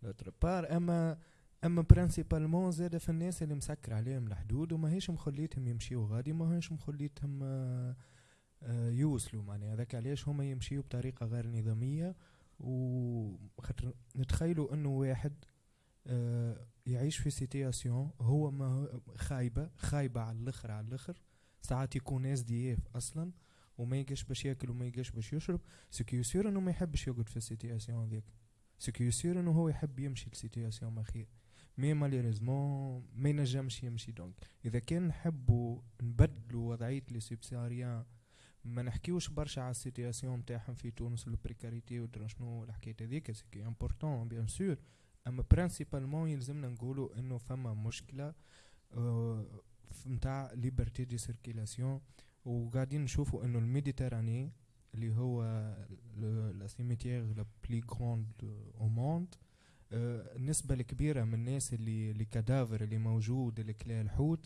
Speaker 11: لوتر بار أما أما برانسيبالمون زاد في الناس اللي مسكر عليهم الحدود وما هيش مخليتهم يمشيو غادي ما هيش مخليتهم آه، يوصلوا معناها. هذاك علاش هما يمشيو بطريقة غير نظامية وخاطر نتخيلوا إنه واحد آه، يعيش في سيتياسيون هو ما خايبة خايبة على الآخر على الآخر. ساعات يكون ناس دياف أصلا وما يلقاش باش يأكل وما يلقاش باش يشرب. سكي يصير إنه ما يحبش يقعد في السيتياسيون هذيك. سكي يصير إنه هو يحب يمشي لسيتياسيون ما خير مي ماليريزمون ما ينجمش يمشي. دونك إذا كان نحبوا نبدلوا وضعية لي سيبساريان ما نحكيوش برشا على السيتياسيون نتاعهم في تونس البريكاريتي ودرا شنو الحكاية هذيك سكي امبورطون بيان سور أما برانسيبالمون يلزمنا نقولوا إنه فما مشكلة نتاع ليبرتي دي سيركيلاسيون وقاعدين نشوفوا إنه الميديتراني اللي هو لا سيميتيير لا بلي غروند أو موند النسبة الكبيرة من الناس اللي اللي كادافر اللي موجود اللي كلا الحوت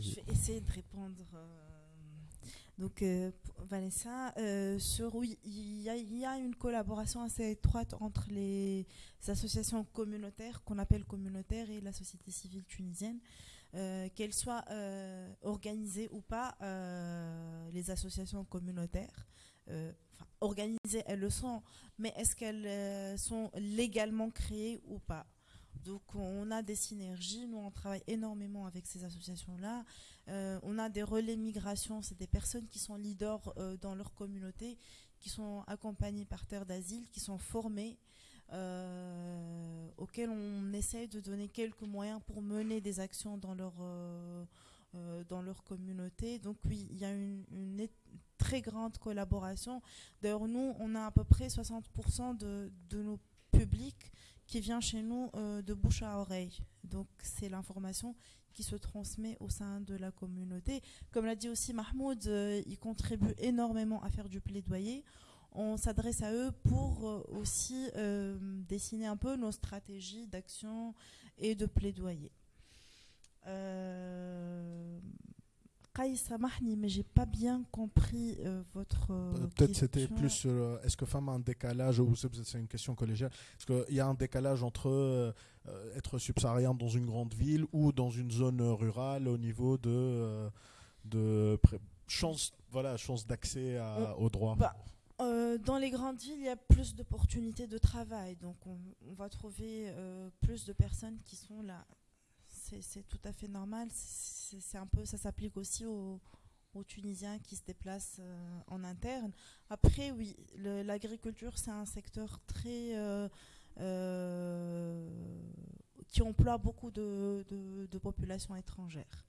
Speaker 3: Je vais essayer de répondre. euh, donc, euh, Vanessa, euh, sur oui, il y, a- une collaboration assez étroite entre les associations communautaires, qu'on appelle communautaires, et la société civile tunisienne. Euh, qu'elles soient organisées ou pas, les associations communautaires, organisées, elles le sont, mais est-ce qu'elles sont légalement créées ou pas? Donc on a des synergies, nous on travaille énormément avec ces associations-là. Euh, on a des relais migration, c'est des personnes qui sont leaders euh, dans leur communauté, qui sont accompagnées par terre d'asile, qui sont formées, euh, auxquelles on essaye de donner quelques moyens pour mener des actions dans leur, dans leur communauté. Donc oui, il y a une, une très grande collaboration. D'ailleurs, nous, on a à peu près 60% de, de nos publics qui vient chez nous euh, de bouche à oreille. Donc c'est l'information qui se transmet au sein de la communauté. Comme l'a dit aussi Mahmoud, euh, ils contribuent énormément à faire du plaidoyer. On s'adresse à eux pour euh, aussi euh, dessiner un peu nos stratégies d'action et de plaidoyer. Kay, samahni, mais j'ai pas bien compris euh, votre. euh,
Speaker 1: Peut-être c'était plus euh, est-ce que femme a un décalage ou c'est une question collégiale Est-ce qu'il y a un décalage entre euh, euh, être subsaharien dans une grande ville ou dans une zone rurale au niveau de, de chance voilà chance d'accès aux droits
Speaker 3: Bah, dans les grandes villes, il y a plus d'opportunités de travail. Donc, on, on va trouver plus de personnes qui sont là. C'est tout à fait normal. C'est un peu, ça s'applique aussi aux, Tunisiens qui se déplacent euh, en interne. Après, oui, l'agriculture, c'est un secteur très euh, euh, qui emploie beaucoup de, de, de populations étrangères.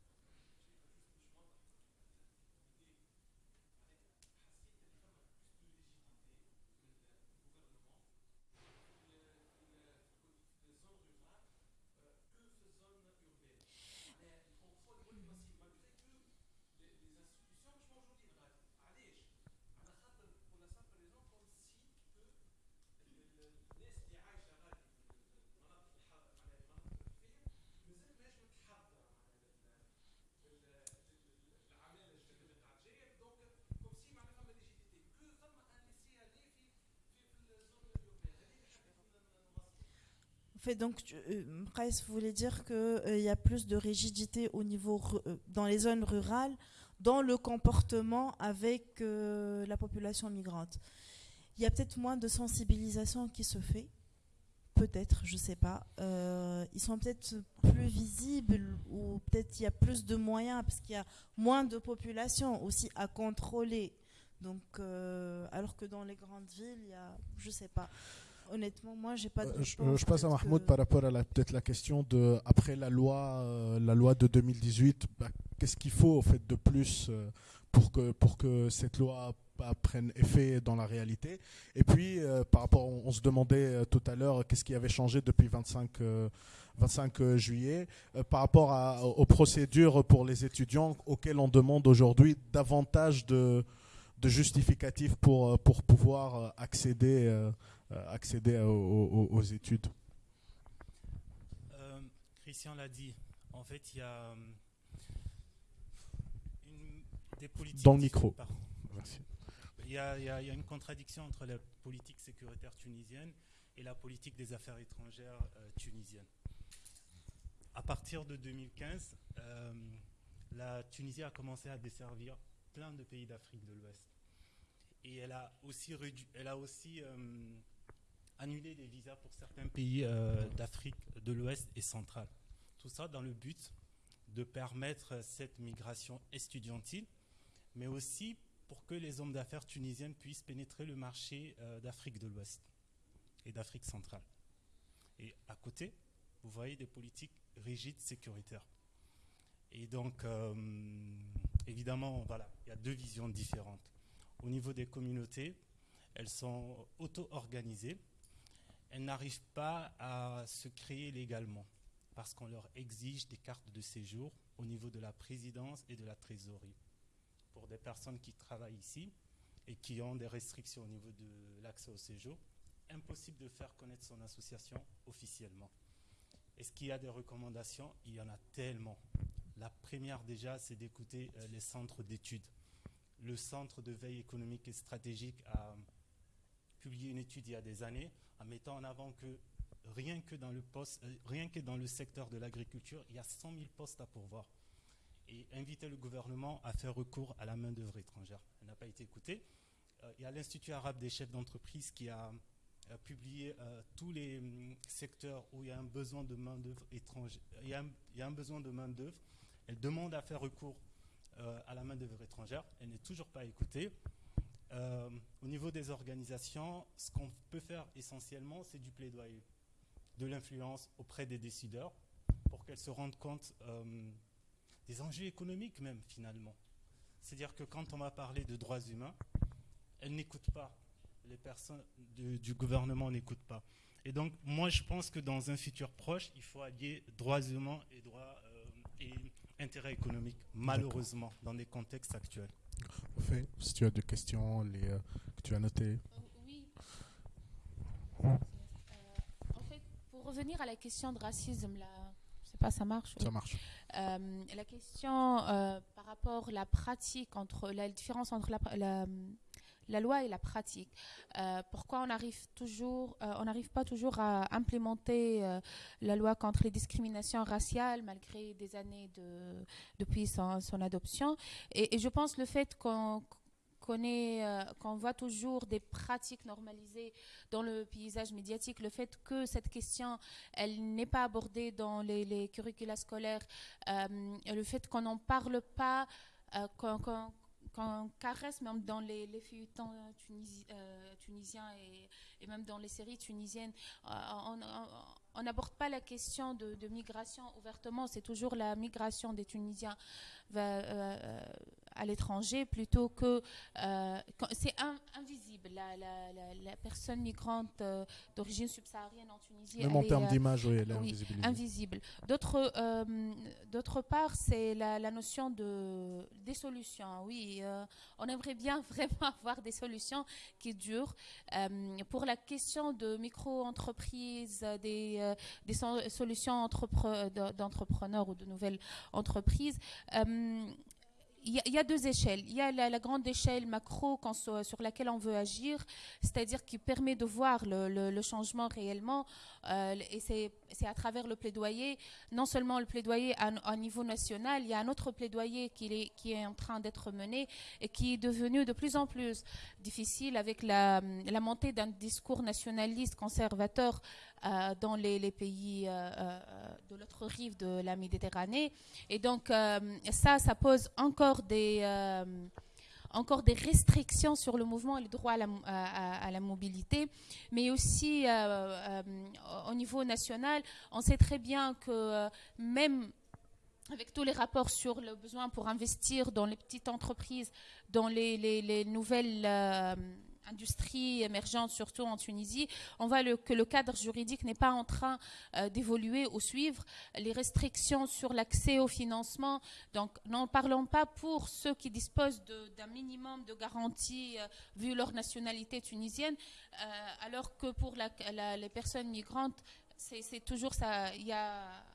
Speaker 3: Donc, tu- euh, Price voulait dire qu'il y a plus de rigidité au niveau euh, dans les zones rurales, dans le comportement avec euh, la population migrante? Il y a peut-être moins de sensibilisation qui se fait, peut-être, je sais pas. Euh, ils sont peut-être plus visibles ou peut-être il y a plus de moyens parce qu'il y a moins de population aussi à contrôler. Donc, euh, alors que dans les grandes villes, il y a, je sais pas. Honnêtement, moi, j'ai pas de
Speaker 1: Euh, je,
Speaker 3: réponse,
Speaker 1: je passe à Mahmoud
Speaker 3: que-
Speaker 1: par rapport à peut-être la question de après la loi euh, la loi de 2018 bah, qu'est-ce qu'il faut en fait de plus euh, pour que pour que cette loi prenne effet dans la réalité? Et puis euh, par rapport on, on se demandait euh, tout à l'heure qu'est-ce qui avait changé depuis 25 euh, 25 euh, juillet euh, par rapport à- aux procédures pour les étudiants auxquelles on demande aujourd'hui davantage de de justificatifs pour, euh, pour pouvoir euh, accéder, euh, euh, accéder aux, aux- aux études.
Speaker 2: Euh, Christian l'a dit. En fait, il y a euh, une- des politiques.
Speaker 1: Dans le micro. Merci.
Speaker 2: Il y, a, il y une contradiction entre la politique sécuritaire tunisienne et la politique des affaires étrangères euh, tunisienne. À partir de 2015, euh, la Tunisie a commencé à desservir plein de pays d'Afrique de l'Ouest. Et elle a aussi, elle a aussi euh, annulé des visas pour certains pays euh, d'Afrique de l'Ouest et centrale. Tout ça dans le but de permettre cette migration estudiantine, mais aussi pour que les hommes d'affaires tunisiennes puissent pénétrer le marché euh, d'Afrique de l'Ouest et d'Afrique centrale. Et à côté, vous voyez des politiques rigides sécuritaires. Et donc, euh, évidemment, voilà, il y a deux visions différentes. Au niveau des communautés, elles sont auto-organisées. Elles n'arrivent pas à se créer légalement parce qu'on leur exige des cartes de séjour au niveau de la présidence et de la trésorerie pour des personnes qui travaillent ici et qui ont des restrictions au niveau de l'accès au séjour. Impossible de faire connaître son association officiellement. Est-ce qu'il y a des recommandations? Il y en a tellement. La première déjà, c'est d'écouter euh, les centres d'études. Le Centre de veille économique et stratégique a publié une étude il y a des années en mettant en avant que rien que dans le, euh, secteur de l'agriculture, il y a 100 000 postes à pourvoir. Et inviter le gouvernement à faire recours à la main-d'œuvre étrangère. Elle n'a pas été écoutée. Il y a l'Institut arabe des chefs d'entreprise qui a publié euh, tous les hum, secteurs où il y a un besoin de main-d'œuvre étrangère. Il y a un besoin de main-d'œuvre. Elle demande à faire recours euh, à la main-d'œuvre étrangère. Elle n'est toujours pas écoutée. Euh, au niveau des organisations, ce qu'on peut faire essentiellement, c'est du plaidoyer, de l'influence auprès des décideurs pour qu'elles se rendent compte euh, des enjeux économiques même finalement. C'est-à-dire que quand on va parler de droits humains, elles n'écoutent pas les personnes du gouvernement n'écoutent pas. Et donc, moi, je pense que dans un futur proche, il faut allier droits humains et droits euh, et intérêts économiques, malheureusement, dans les contextes actuels.
Speaker 1: Fait, si tu as des questions les, euh, que tu as notées.
Speaker 4: Oui. Euh, en fait, pour revenir à la question de racisme, là, je sais pas, ça marche
Speaker 1: Ça
Speaker 4: oui.
Speaker 1: marche.
Speaker 4: Euh, la question euh, par rapport à la pratique, entre la différence entre la, la, la loi et la pratique. Euh, pourquoi euh, on n'arrive pas toujours à implémenter euh, la loi contre les discriminations raciales malgré des années de, depuis son, adoption? Et, je pense le fait qu'on voit toujours des pratiques normalisées dans le paysage médiatique, le fait que cette question, n'est pas abordée dans les, curricula scolaires, le fait qu'on n'en parle pas, qu'on- qu'on caresse même dans les, les feuilletons tunisi- euh, tunisiens et, même dans les séries tunisiennes, euh, on- n'aborde pas la question de, migration ouvertement, c'est toujours la migration des Tunisiens euh, euh, à l'étranger plutôt que euh, c'est in- invisible. La, la- la- la personne migrante euh, d'origine subsaharienne en Tunisie
Speaker 1: Même en termes
Speaker 4: euh,
Speaker 1: d'image, oui, elle est
Speaker 4: oui, invisible d'autre euh, d'autre part c'est la, notion de des solutions oui euh, on aimerait bien vraiment avoir des solutions qui durent. Pour la question de micro-entreprises des, des so- solutions entrepre- de- d'entrepreneurs ou de nouvelles entreprises il y, a deux échelles. Il y a la, grande échelle macro sur laquelle on veut agir, c'est-à-dire qui permet de voir le, changement réellement. Euh, et c'est à travers le plaidoyer, non seulement le plaidoyer à, niveau national, il y a un autre plaidoyer qui est, en train d'être mené et qui est devenu de plus en plus difficile avec la, montée d'un discours nationaliste conservateur euh, dans les, pays euh, de l'autre rive de la Méditerranée. Et donc ça, ça pose encore des encore des restrictions sur le mouvement et le droit à la, mobilité, mais aussi au niveau national, on sait très bien que même avec tous les rapports sur le besoin pour investir dans les petites entreprises, dans les nouvelles industrie émergente, surtout en Tunisie, on voit que le cadre juridique n'est pas en train euh, d'évoluer ou suivre les restrictions sur l'accès au financement. Donc, n'en parlons pas pour ceux qui disposent d'un minimum de garanties euh, vu leur nationalité tunisienne, euh, alors que pour les personnes migrantes, c'est toujours ça. Il y a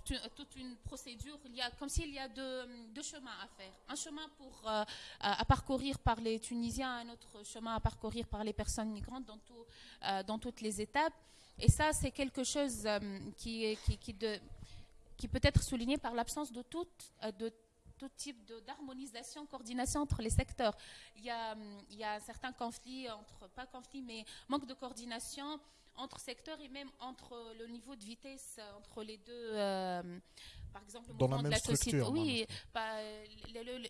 Speaker 4: toute une, procédure. Il y a, comme s'il y a deux, chemins à faire. Un chemin euh, à, parcourir par les Tunisiens, un autre chemin à parcourir par les personnes migrantes dans, euh, toutes les étapes. Et ça, c'est quelque chose euh, qui, peut être souligné par l'absence de tout, de type d'harmonisation, coordination entre les secteurs. Il y, a, il y un certain pas conflit, mais manque de coordination entre secteurs et même entre le niveau de vitesse entre les deux. Euh, par exemple, le
Speaker 1: Dans la même de la société.
Speaker 4: Oui,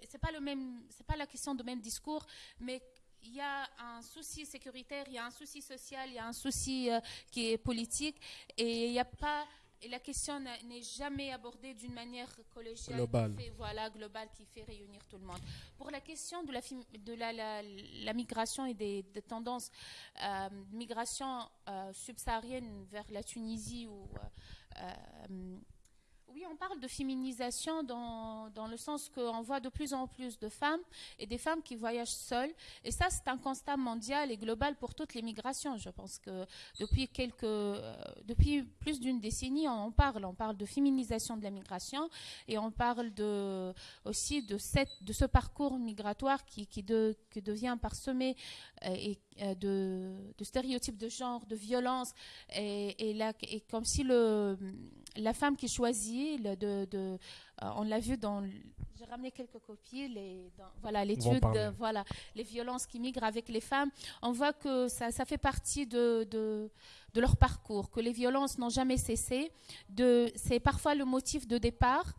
Speaker 4: c'est pas le même, c'est pas la question de même discours, mais il y a un souci sécuritaire, il y a un souci social, il y a un souci euh, qui est politique, et il n'y a pas et la question n'est jamais abordée d'une manière collégiale,
Speaker 1: globale.
Speaker 4: Qui fait, voilà, globale, qui fait réunir tout le monde. Pour la question de la, de la, la, migration et des, tendances euh, migration euh, subsaharienne vers la Tunisie ou euh, oui, on parle de féminisation dans, le sens qu'on voit de plus en plus de femmes et des femmes qui voyagent seules. Et ça, c'est un constat mondial et global pour toutes les migrations. Je pense que depuis, quelques, euh, depuis plus d'une décennie, on parle. On parle de féminisation de la migration et on parle de, aussi de, cette, de ce parcours migratoire qui, qui, de, qui devient parsemé euh, euh, de, stéréotypes de genre, de violence. Et, là, et comme si le, la femme qui choisit de, de euh, on l'a vu dans j'ai ramené quelques copies les voilà l'étude voilà les violences qui migrent avec les femmes. On voit que ça, ça fait partie de, de, de leur parcours que les violences n'ont jamais cessé. De c'est parfois le motif de départ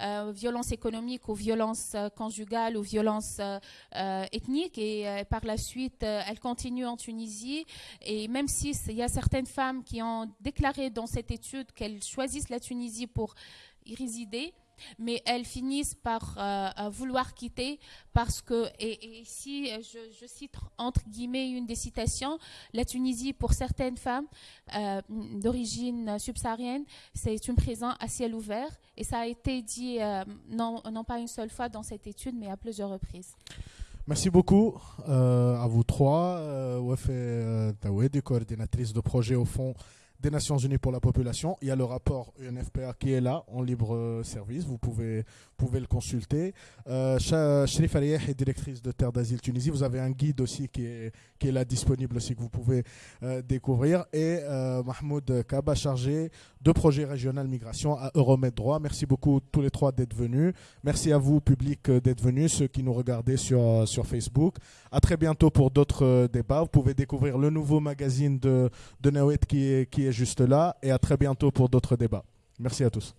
Speaker 4: euh, violence économique ou violence euh, conjugale ou violence euh, ethnique. Et par la suite elle continue en Tunisie. Et même si il y a certaines femmes qui ont déclaré dans cette étude qu'elles choisissent la Tunisie pour y résider mais elles finissent par euh, vouloir quitter parce que, et, ici je, cite entre guillemets une des citations, la Tunisie pour certaines femmes euh, d'origine subsaharienne, c'est une prison à ciel ouvert et ça a été dit euh, non, pas une seule fois dans cette étude mais à plusieurs reprises.
Speaker 1: Merci beaucoup à vous trois. Euh, Tawed, coordinatrice de projet au fond des Nations Unies pour la population. Il y a le rapport UNFPA qui est là en libre euh, service. Vous pouvez, le consulter. Euh, Sherif est directrice de Terre d'Asile Tunisie. Vous avez un guide aussi qui est, là disponible aussi que vous pouvez euh, découvrir. Et euh, Mahmoud Kaba, chargé de projet régional migration à Euromed Droit. Merci beaucoup tous les trois d'être venus. Merci à vous, public, d'être venus, ceux qui nous regardaient sur, Facebook. À très bientôt pour d'autres débats. Vous pouvez découvrir le nouveau magazine de, de Nawet qui est juste là. Et à très bientôt pour d'autres débats. Merci à tous.